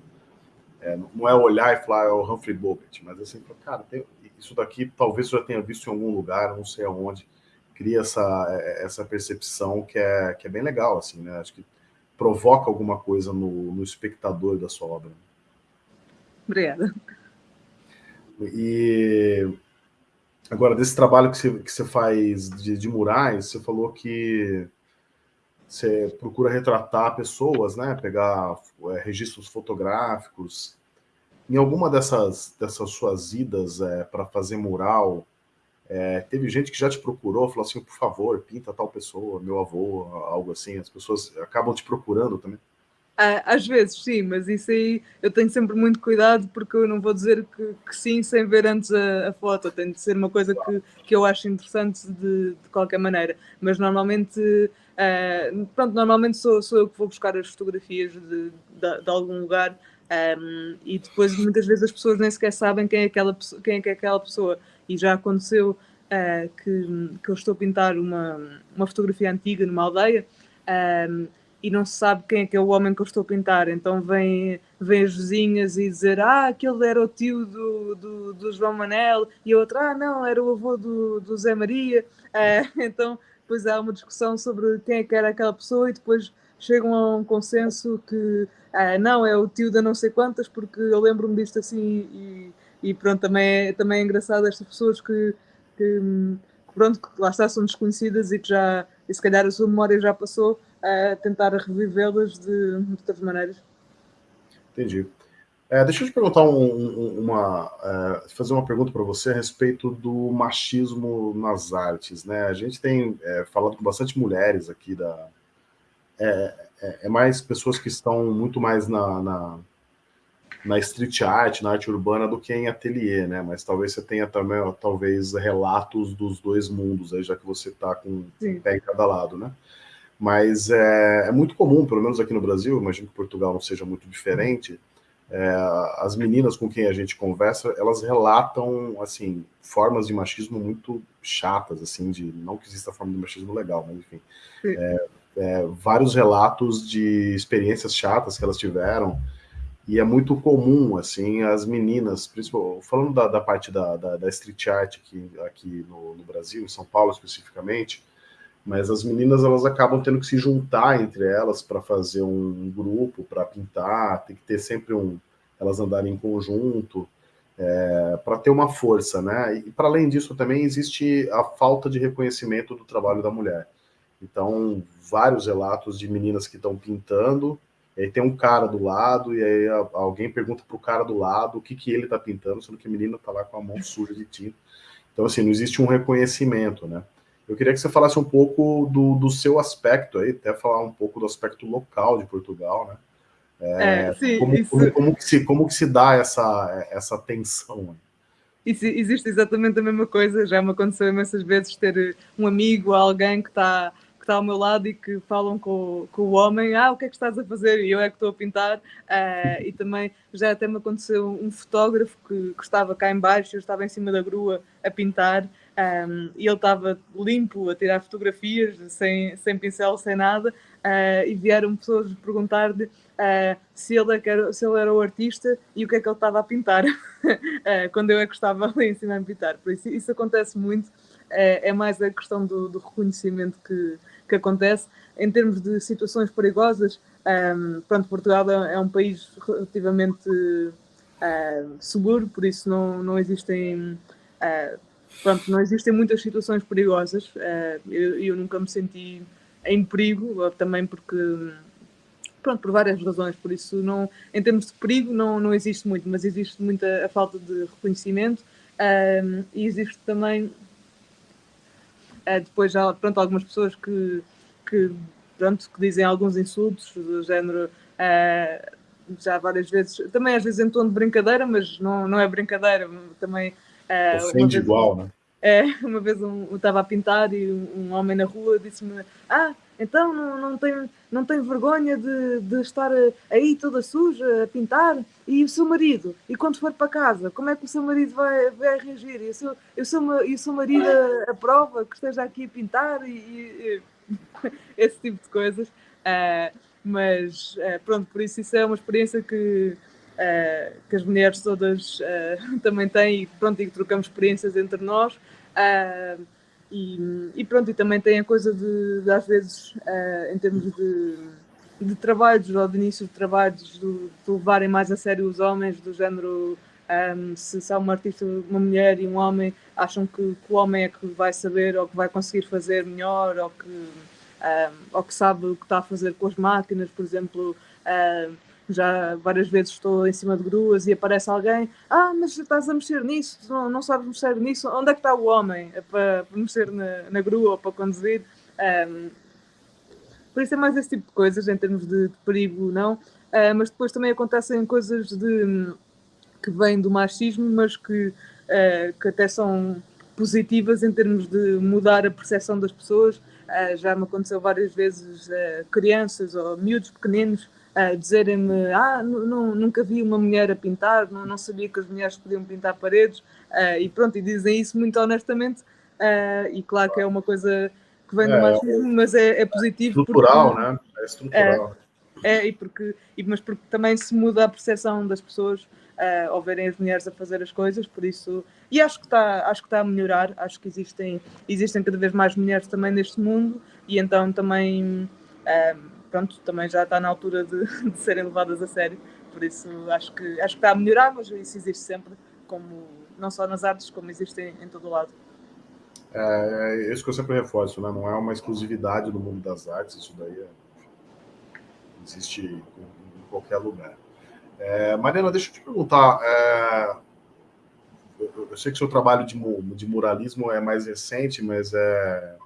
É, não é olhar e falar, é o Humphrey Bogart, mas assim, cara, tem, isso daqui talvez eu já tenha visto em algum lugar, não sei aonde, cria essa, essa percepção que é, que é bem legal, assim, né? Acho que provoca alguma coisa no, no espectador da sua obra. Obrigada. E agora, desse trabalho que você, que você faz de, de murais, você falou que você procura retratar pessoas, né? Pegar é, registros fotográficos. Em alguma dessas, dessas suas idas é, para fazer mural, é, teve gente que já te procurou, falou assim, por favor, pinta tal pessoa, meu avô, algo assim. As pessoas acabam te procurando também. Às vezes, sim, mas isso aí eu tenho sempre muito cuidado porque eu não vou dizer que, que sim sem ver antes a, a, foto. Tem de ser uma coisa que, que eu acho interessante de, de qualquer maneira. Mas normalmente, uh, pronto, normalmente sou, sou eu que vou buscar as fotografias de, de, de algum lugar um, e depois muitas vezes as pessoas nem sequer sabem quem é aquela, quem é, é aquela pessoa e já aconteceu que, que eu estou a pintar uma, uma fotografia antiga numa aldeia um, e não se sabe quem é que é o homem que eu estou a pintar, então vêm vem as vizinhas e dizer ah, aquele era o tio do, do, do João Manel. E a outra, ah não, era o avô do, do Zé Maria, uh, *laughs* então depois há uma discussão sobre quem é que era aquela pessoa e depois chegam a um consenso que uh, não, é o tio da não sei quantas, porque eu lembro-me disto assim e e pronto, também é, também é engraçado estas pessoas que, que, que pronto, que lá está, são desconhecidas e que já, e se calhar a sua memória já passou, a tentar revivê-las de, outras maneiras. Entendi. É, deixa eu te perguntar um, uma, uh, fazer uma pergunta para você a respeito do machismo nas artes, né? A gente tem é, falado com bastante mulheres aqui da, é, é, é mais pessoas que estão muito mais na, na na street art, na arte urbana, do que em ateliê, né? Mas talvez você tenha também, talvez, relatos dos dois mundos, aí, já que você está com um pé em cada lado, né? Mas é, é, muito comum, pelo menos aqui no Brasil, imagino que Portugal não seja muito diferente, é, as meninas com quem a gente conversa, elas relatam, assim, formas de machismo muito chatas, assim, de não que exista forma de machismo legal, mas enfim, é, é, vários relatos de experiências chatas que elas tiveram, e é muito comum, assim, as meninas, principalmente, falando da, da parte da, da, da, street art aqui, aqui no, no, Brasil, em São Paulo especificamente, mas as meninas elas acabam tendo que se juntar entre elas para fazer um grupo, para pintar, tem que ter sempre um, elas andarem em conjunto, é, para ter uma força, né? E para além disso também existe a falta de reconhecimento do trabalho da mulher. Então, vários relatos de meninas que estão pintando e aí tem um cara do lado, e aí alguém pergunta pro cara do lado o que, que ele tá pintando, sendo que a menina tá lá com a mão suja de tinta. Então, assim, não existe um reconhecimento, né? Eu queria que você falasse um pouco do, do seu aspecto aí, até falar um pouco do aspecto local de Portugal, né? É, é, sim, como, isso... como, como, que se, como que se dá essa, essa tensão? Isso, existe exatamente a mesma coisa, já me aconteceu imensas vezes ter um amigo, alguém que está está ao meu lado e que falam com, com o homem, ah, o que é que estás a fazer? E eu é que estou a pintar. Uh, e também já até me aconteceu um fotógrafo que, que estava cá embaixo, eu estava em cima da grua a pintar, um, e ele estava limpo a tirar fotografias, sem, sem pincel, sem nada, uh, e vieram pessoas perguntar-lhe uh, se, ele é era, se ele era o artista e o que é que ele estava a pintar, *laughs* quando eu é que estava ali em cima a pintar. Por isso, isso acontece muito, é, mais a questão do, do reconhecimento que, que acontece. Em termos de situações perigosas, um, pronto, Portugal é, é um país relativamente uh, seguro, por isso não, não existem uh, pronto, não existem muitas situações perigosas. Uh, eu, eu, nunca me senti em perigo, também porque pronto, por várias razões, por isso não, em termos de perigo não, não existe muito, mas existe muita a falta de reconhecimento um, e existe também Uh, depois já, pronto, algumas pessoas que, que pronto, que dizem alguns insultos do género uh, já várias vezes, também às vezes em tom de brincadeira, mas não, não é brincadeira, também... Uh, Ofende igual, né? *laughs* É, uma vez um, eu estava a pintar e um, um homem na rua disse-me ah, então não, não, tem, não tem vergonha de, de estar aí toda suja a pintar? E o seu marido? E quando for para casa, como é que o seu marido vai, vai reagir? E o seu, e o seu, e o seu marido aprova que esteja aqui a pintar? E, e *laughs* esse tipo de coisas. Uh, mas uh, pronto, por isso isso é uma experiência que uh, que as mulheres todas uh, *laughs* também têm e pronto, e trocamos experiências entre nós. Uh, e, e, pronto, e também tem a coisa de, de às vezes, em termos de, de trabalhos ou de início de trabalhos, de, de levarem mais a sério os homens, do género um, se, se há uma artista, uma mulher e um homem, acham que, que, o homem é que vai saber ou que vai conseguir fazer melhor ou que, um, ou que sabe o que está a fazer com as máquinas, por exemplo. Um, já várias vezes estou em cima de gruas e aparece alguém, ah, mas estás a mexer nisso, não, não sabes mexer nisso, onde é que está o homem para, para mexer na, na grua ou para conduzir? Um, por isso é mais esse tipo de coisas, em termos de, de perigo, não. Uh, mas depois também acontecem coisas de, que vêm do machismo, mas que, uh, que até são positivas em termos de mudar a percepção das pessoas. Uh, já me aconteceu várias vezes crianças ou miúdos pequeninos uh, dizerem-me ah, nunca vi uma mulher a pintar, não, não sabia que as mulheres podiam pintar paredes, uh, e pronto, e dizem isso muito honestamente, uh, e claro que é uma coisa que vem do é, machismo, mas é, é positivo. Estrutural, porque, né? É estrutural. É, é, e porque, e, mas porque também se muda a percepção das pessoas uh, ao verem as mulheres a fazer as coisas, por isso, e acho que está acho que está a melhorar, acho que existem, existem cada vez mais mulheres também neste mundo, e então também pronto, também já está na altura de, *laughs* de, serem levadas a sério, por isso acho que, acho que está a melhorar, mas isso existe sempre, como, não só nas artes, como existe em, em todo o lado. É, isso que eu sempre reforço, né? não é uma exclusividade do mundo das artes, isso daí é, existe em, em, qualquer lugar. É, Mariana, deixa eu te perguntar, é, eu, eu sei que seu trabalho de, de muralismo é mais recente, mas é,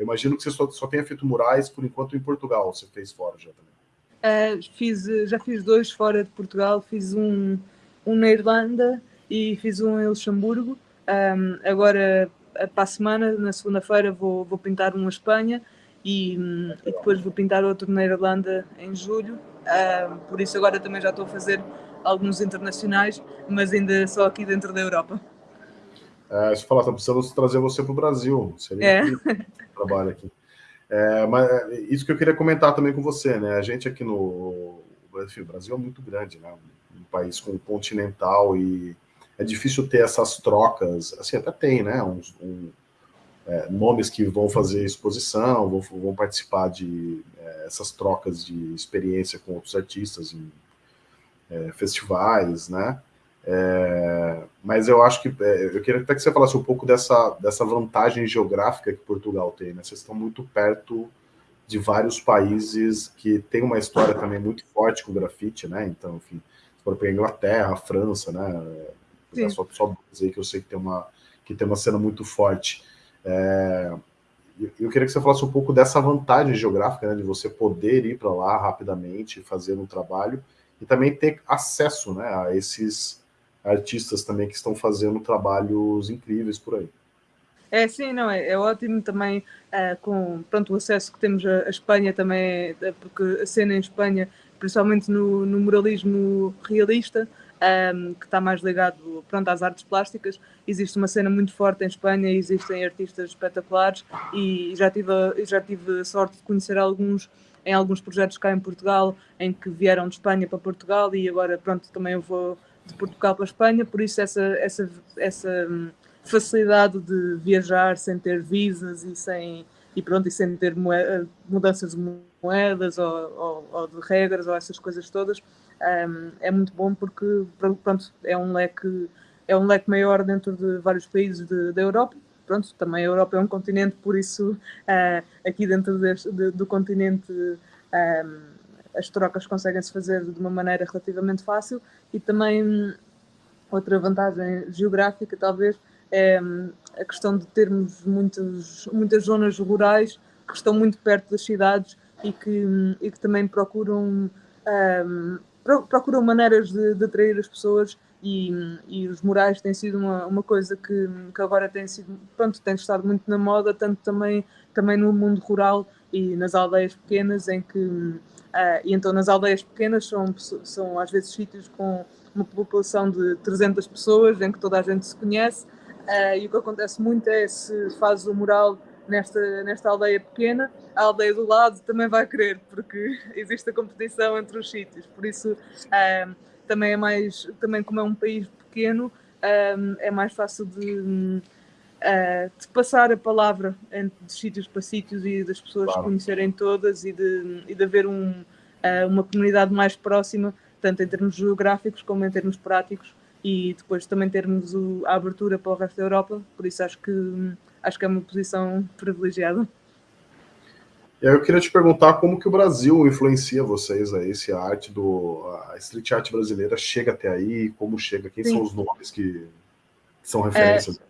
eu imagino que você só, só tenha feito murais, por enquanto, em Portugal. Você fez fora já também? Uh, fiz, já fiz dois fora de Portugal. Fiz um, um na Irlanda e fiz um em Luxemburgo. Um, agora, para a semana, na segunda-feira, vou, vou pintar um na Espanha e, e, depois vou pintar outro na Irlanda em julho. Por isso agora também já estou a fazer alguns internacionais, mas ainda só aqui dentro da Europa. É, você fala, tá precisando trazer você para o Brasil. Seria é. trabalho aqui. É, mas é, isso que eu queria comentar também com você, né? A gente aqui no enfim, o Brasil é muito grande, né? Um país com continental e é difícil ter essas trocas. Assim, até tem, né? Uns, um, é, nomes que vão fazer exposição, vão, vão participar de é, essas trocas de experiência com outros artistas em é, festivais, né? É, mas eu acho que é, eu queria até que você falasse um pouco dessa, dessa vantagem geográfica que Portugal tem. Né? Vocês estão muito perto de vários países que tem uma história também muito forte com grafite, né? Então, enfim, se for para Inglaterra, França, né? É só, só dizer que eu sei que tem uma que tem uma cena muito forte. É, eu queria que você falasse um pouco dessa vantagem geográfica, né, de você poder ir para lá rapidamente, fazer um trabalho e também ter acesso, né, a esses artistas também que estão fazendo trabalhos incríveis por aí. É, sim, não, é, é ótimo também é, com pronto, o acesso que temos à, Espanha também, é, porque a cena em Espanha, principalmente no, no muralismo realista, um, que está mais ligado pronto, às artes plásticas, existe uma cena muito forte em Espanha, existem artistas espetaculares e já tive, já tive sorte de conhecer alguns em alguns projetos cá em Portugal, em que vieram de Espanha para Portugal e agora pronto, também eu vou de Portugal para a Espanha, por isso essa, essa, essa hum, facilidade de viajar sem ter visas e sem e pronto e sem ter moeda, mudanças de moedas ou, ou, ou, de regras ou essas coisas todas um, é muito bom porque pronto é um leque é um leque maior dentro de vários países de, da Europa. Pronto também a Europa é um continente por isso uh, aqui dentro deste, de, do continente um, as trocas conseguem-se fazer de uma maneira relativamente fácil e também outra vantagem geográfica talvez é hum, a questão de termos muitas, muitas zonas rurais que estão muito perto das cidades e que, e que também procuram, um, procuram maneiras de, de atrair as pessoas e, e, os murais têm sido uma, uma coisa que, que agora tem sido, pronto, tem estado muito na moda, tanto também, também no mundo rural e nas aldeias pequenas, em que, uh, e então nas aldeias pequenas são, são às vezes sítios com uma população de 300 pessoas, em que toda a gente se conhece, uh, e o que acontece muito é se faz o mural nesta, nesta aldeia pequena, a aldeia do lado também vai querer, porque *laughs* existe a competição entre os sítios. Por isso, um, também é mais, também como é um país pequeno, é mais fácil de, uh, de, passar a palavra de sítios para sítios e das pessoas claro. conhecerem todas e de, e de haver um, uh, uma comunidade mais próxima, tanto em termos geográficos como em termos práticos e depois também termos o, a abertura para o resto da Europa, por isso acho que acho que é uma posição privilegiada. E eu queria te perguntar como que o Brasil influencia vocês aí, se a arte do a street art brasileira chega até aí, como chega, quem Sim. são os nomes que, são referências? É,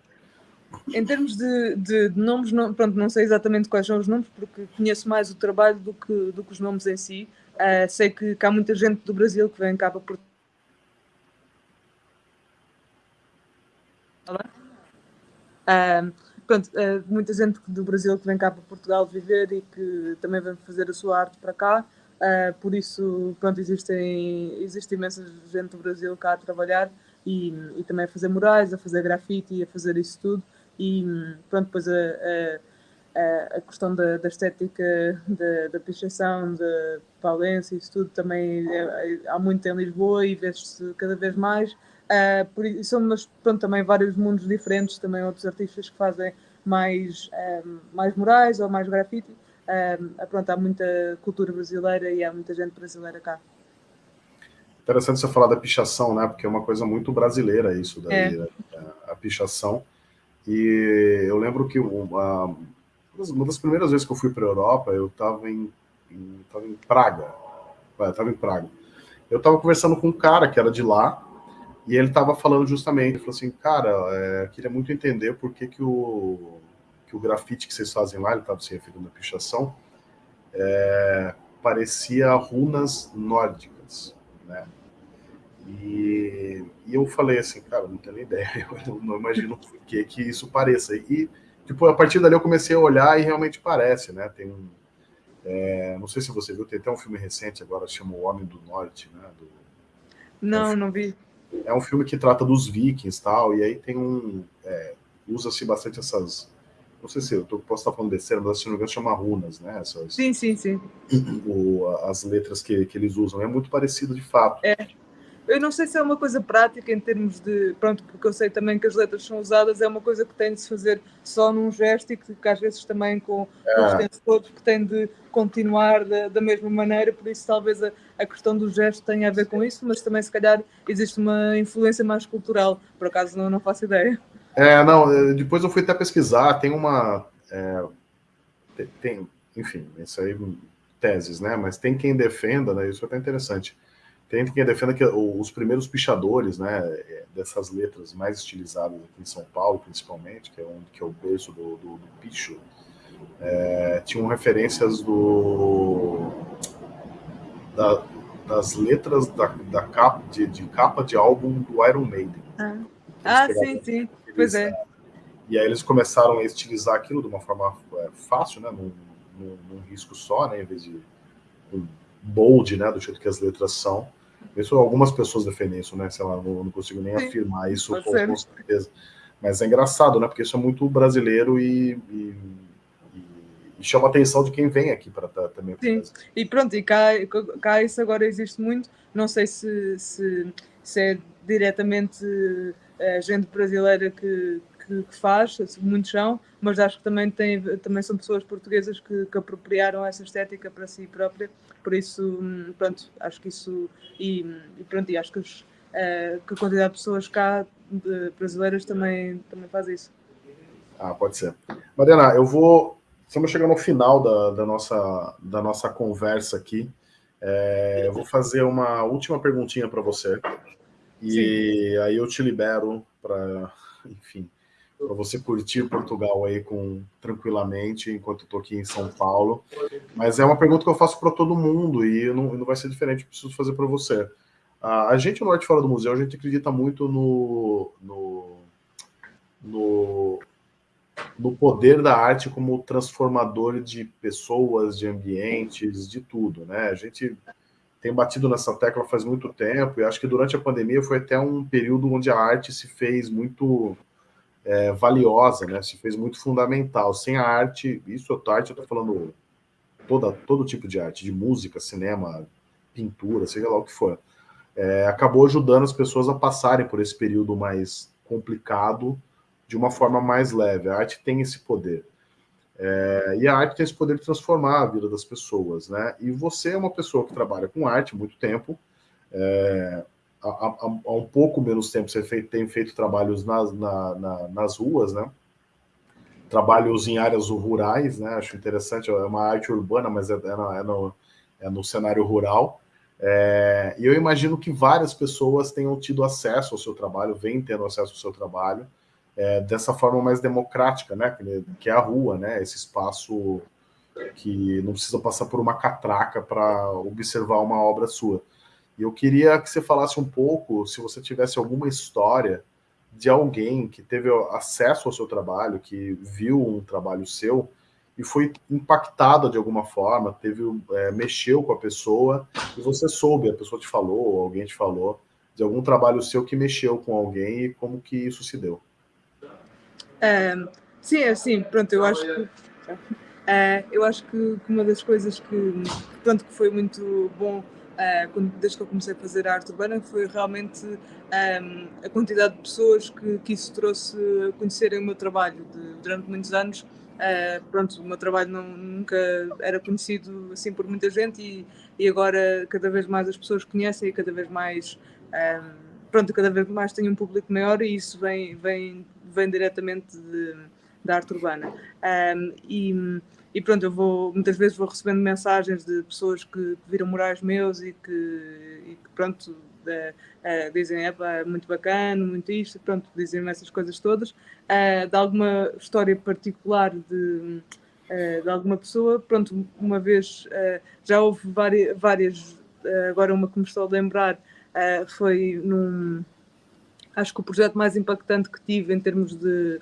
em termos de, de, de nomes, não, pronto, não sei exatamente quais são os nomes, porque conheço mais o trabalho do que, do que os nomes em si. Uh, sei que, que, há muita gente do Brasil que vem cá para Portugal. Uh, pronto, uh, muita gente do Brasil que vem cá para Portugal viver e que também vem fazer a sua arte para cá. Uh, por isso, pronto, existem, existe imensa gente do Brasil cá a trabalhar e, e também a fazer murais, a fazer grafite, a fazer isso tudo. E pronto, depois a, a, a questão da, da estética, da, da pichação, da palência, isso tudo também é, é, há muito em Lisboa e vê-se cada vez mais. Uh, por isso, mas pronto, também vários mundos diferentes, também outros artistas que fazem mais, um, mais murais ou mais grafite. Um, pronto, há muita cultura brasileira e há muita gente brasileira cá. Interessante você falar da pichação, né? Porque é uma coisa muito brasileira isso daí, é. Né? a, a, pichação. E eu lembro que uma, uma das primeiras vezes que eu fui para a Europa, eu estava em, em, tava em Praga. Estava em Praga. Eu estava conversando com um cara que era de lá, e ele estava falando justamente, ele falou assim, cara, é, queria muito entender por que, que, o, que o grafite que vocês fazem lá, ele estava se referindo à pichação, é, parecia runas nórdicas, né? E, e, eu falei assim, cara, não tenho nem ideia, *laughs* eu não, não imagino que, que isso pareça. E, tipo, a partir dali eu comecei a olhar e realmente parece, né? Tem um, é, não sei se você viu, tem até um filme recente agora, chama O Homem do Norte, né? Do, não, é um não vi é um filme que trata dos vikings tal, e aí tem um. É, Usa-se bastante essas. Não sei se eu tô, posso estar falando besteira, mas se não me engano chama runas, né? Essas, sim, sim, sim. *clears throat* O, as letras que, que eles usam. É muito parecido de fato. É. Eu não sei se é uma coisa prática em termos de. Pronto, porque eu sei também que as letras são usadas, é uma coisa que tem de se fazer só num gesto e que, que às vezes também com, é. com os tempos todos que tem de continuar da, da mesma maneira, por isso talvez a, a, questão do gesto tenha a ver com isso, mas também se calhar existe uma influência mais cultural, por acaso não, não faço ideia. É, não, eh, depois eu fui até pesquisar, tem uma. É, tem, enfim, isso aí, teses, né? Mas tem quem defenda, né? Isso é até interessante tem quem defenda que os primeiros pichadores, né, é, dessas letras mais estilizadas aqui em São Paulo, principalmente, que é, um, que é o berço do, do, do picho, é, tinham referências do, da, das letras da, da capa, de, de, capa de álbum do Iron Maiden. Ah, ah sim, sim, pois é. E aí eles começaram a estilizar aquilo de uma forma é, fácil, né, num, num, num risco só, né, em vez de um bold, né, do jeito que as letras são. Isso algumas pessoas defendem isso, né? Sei lá, não, não consigo nem Sim, afirmar isso com, com, certeza. Mas é engraçado, né? Porque isso é muito brasileiro e, e, e chama a atenção de quem vem aqui para também. Sim, e pronto, e cá, cá isso agora existe muito. Não sei se, se, se é diretamente a eh, gente brasileira que, que, que, faz, muitos são, mas acho que também, tem, também são pessoas portuguesas que, que apropriaram essa estética para si própria por isso, hum, pronto, acho que isso. E, e pronto, e acho que, os, uh, que a quantidade de pessoas cá, de brasileiras, também, também faz isso. Ah, pode ser. Mariana, eu vou. Estamos chegando ao final da, da, nossa, da nossa conversa aqui. É, eu vou fazer uma última perguntinha para você. E Sim. aí eu te libero para, *laughs* enfim, para você curtir Portugal aí com tranquilamente enquanto estou aqui em São Paulo. Mas é uma pergunta que eu faço para todo mundo e não, não vai ser diferente, preciso fazer para você. A gente no Norte Fora do Museu, a gente acredita muito no, no, no, no poder da arte como transformador de pessoas, de ambientes, de tudo, né? A gente tem batido nessa tecla faz muito tempo e acho que durante a pandemia foi até um período onde a arte se fez muito é, valiosa, né? Se fez muito fundamental. Sem a arte, isso é arte, eu estou falando toda, todo tipo de arte, de música, cinema, pintura, seja lá o que for. É, acabou ajudando as pessoas a passarem por esse período mais complicado de uma forma mais leve. A arte tem esse poder. É, e a arte tem esse poder de transformar a vida das pessoas, né? E você é uma pessoa que trabalha com arte muito tempo, é, há, há, um pouco menos tempo você tem feito trabalhos nas, na, na, nas ruas, né? Trabalhos em áreas rurais, né? Acho interessante, é uma arte urbana, mas é, é, no, é no, é no cenário rural. É, e eu imagino que várias pessoas tenham tido acesso ao seu trabalho, vêm tendo acesso ao seu trabalho, é, dessa forma mais democrática, né? Que é a rua, né? Esse espaço que não precisa passar por uma catraca para observar uma obra sua. E eu queria que você falasse um pouco, se você tivesse alguma história de alguém que teve acesso ao seu trabalho, que viu um trabalho seu e foi impactada de alguma forma, teve é, mexeu com a pessoa e você soube, a pessoa te falou, ou alguém te falou de algum trabalho seu que mexeu com alguém e como que isso se deu. É, sim, é assim, pronto, eu acho que é, eu acho que uma das coisas que, pronto, que foi muito bom uh, quando, desde que eu comecei a fazer a arte urbana, foi realmente um, ehm, a quantidade de pessoas que, que isso trouxe a conhecerem o meu trabalho de, durante muitos anos. Uh, pronto, o meu trabalho não, nunca era conhecido assim por muita gente e, e agora cada vez mais as pessoas conhecem e cada vez mais um, ehm, pronto, cada vez mais tem um público maior e isso vem, vem, vem diretamente da arte urbana. Um, ehm, e, e pronto, eu vou, muitas vezes vou recebendo mensagens de pessoas que, viram murais meus e que, e que pronto, de, uh, dizem, é muito bacana, muito isto, pronto, dizem-me essas coisas todas. Uh, de alguma história particular de, uh, de alguma pessoa, pronto, uma vez já houve várias, várias agora uma que me estou a lembrar, foi num. Acho que o projeto mais impactante que tive em termos de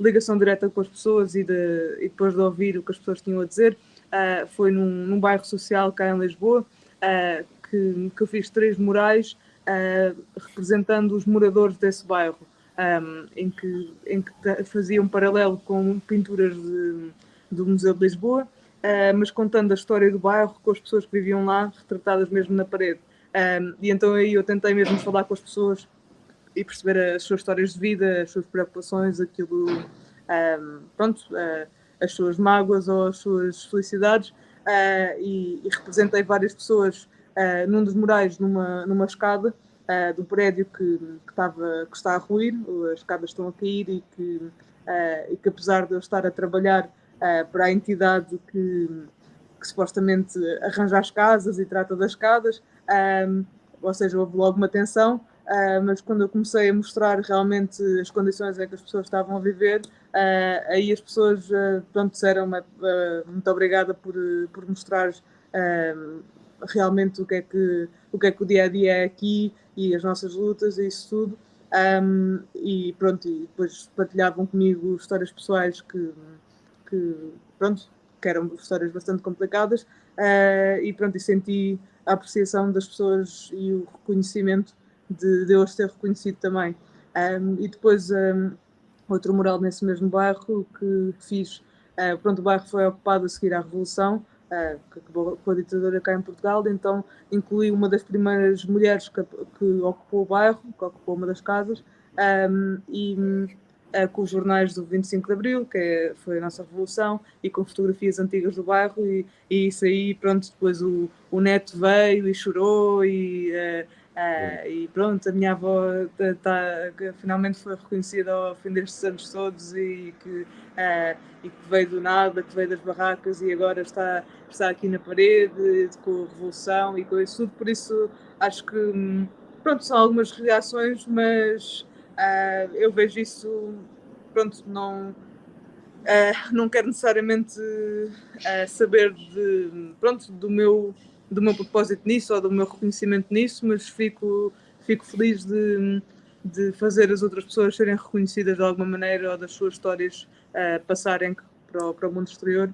ligação direta com as pessoas e, de, e depois de ouvir o que as pessoas tinham a dizer, uh, foi num, num, bairro social cá em Lisboa, uh, que, que eu fiz três murais uh, representando os moradores desse bairro, um, em, que, em que fazia um paralelo com pinturas de, do Museu de Lisboa, mas contando a história do bairro com as pessoas que viviam lá, retratadas mesmo na parede. Um, e então aí eu tentei mesmo falar com as pessoas e perceber as suas histórias de vida, as suas preocupações, aquilo, um, pronto, uh, as suas mágoas ou as suas felicidades. Uh, e, e, representei várias pessoas uh, num dos murais, numa, numa escada do prédio que, que, que está a ruir, as escadas estão a cair e que, e que apesar de eu estar a trabalhar para a entidade que, que supostamente arranja as casas e trata das escadas, um, ou seja, houve logo uma tensão, Uh, mas quando eu comecei a mostrar realmente as condições em que as pessoas estavam a viver, uh, aí as pessoas uh, pronto, disseram muito obrigada por, por mostrar realmente o que, é que, o que é que o dia a dia é aqui e as nossas lutas e isso tudo. Um, e pronto, e depois partilhavam comigo histórias pessoais que, que pronto, que eram histórias bastante complicadas e pronto, e senti a apreciação das pessoas e o reconhecimento de, de eu as ter reconhecido também. Um, e depois um, outro mural nesse mesmo bairro que fiz. Uh, pronto, o bairro foi ocupado a seguir à Revolução, uh, que acabou com a ditadura cá em Portugal, então incluí uma das primeiras mulheres que, que ocupou o bairro, que ocupou uma das casas, um, e uh, com os jornais do 25 de Abril, que é, foi a nossa revolução, e com fotografias antigas do bairro, e, e isso aí, pronto, depois o, o neto veio e chorou, e Uh, e pronto, a minha avó tá, tá, finalmente foi reconhecida ao fim destes anos todos e que, uh, e que veio do nada, que veio das barracas e agora está, está aqui na parede com a revolução e com isso tudo. Por isso acho que pronto, são algumas reações, mas uh, eu vejo isso pronto, não, não quero necessariamente saber de, pronto, do meu do meu propósito nisso ou do meu reconhecimento nisso, mas fico, fico feliz de, de fazer as outras pessoas serem reconhecidas de alguma maneira ou das suas histórias uh, passarem para o, para o mundo exterior.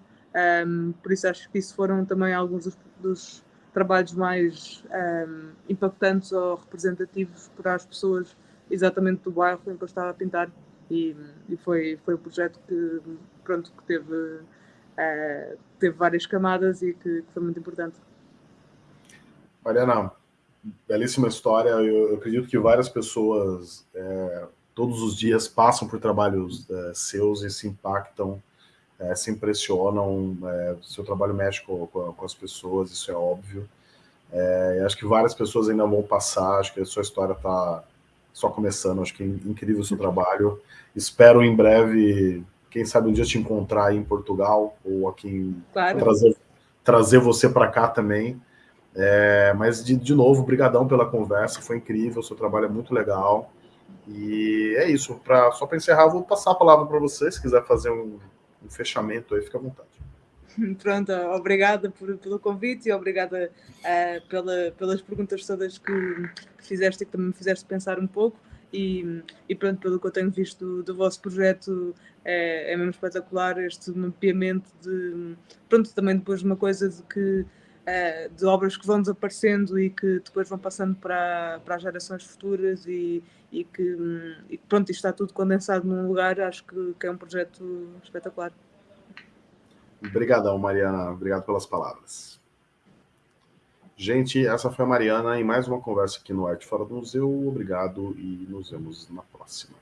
Um, por isso acho que isso foram também alguns dos, dos trabalhos mais um, impactantes ou representativos para as pessoas exatamente do bairro em que eu estava a pintar e, e foi, foi um projeto que, pronto, que teve, uh, teve várias camadas e que, que foi muito importante. Mariana, belíssima história. Eu, eu acredito que várias pessoas é, todos os dias passam por trabalhos é, seus e se impactam, é, se impressionam. É, seu trabalho mexe com, com, as pessoas, isso é óbvio. É, acho que várias pessoas ainda vão passar. Acho que a sua história está só começando. Acho que é incrível o seu trabalho. Espero em breve, quem sabe um dia te encontrar aí em Portugal ou aqui em, claro. trazer, trazer você para cá também. É, mas, de, de novo, brigadão pela conversa, foi incrível, o seu trabalho é muito legal. E é isso, pra, só para encerrar, vou passar a palavra para você, se quiser fazer um, um, fechamento aí, fica à vontade. *laughs* Pronto, obrigada por, pelo convite e obrigada uh, pela, pelas perguntas todas que, que fizeste e que também me fizeste pensar um pouco. E, e, pronto, pelo que eu tenho visto do, do vosso projeto, é, é, mesmo espetacular este mapeamento de. Pronto, também depois de uma coisa de que uh, de obras que vão desaparecendo e que depois vão passando para, para as gerações futuras e, e, que, e pronto, isto está tudo condensado num lugar, acho que, que é um projeto espetacular. Obrigadão, Mariana. Obrigado pelas palavras. Gente, essa foi a Mariana em mais uma conversa aqui no Arte Fora do Museu. Obrigado e nos vemos na próxima.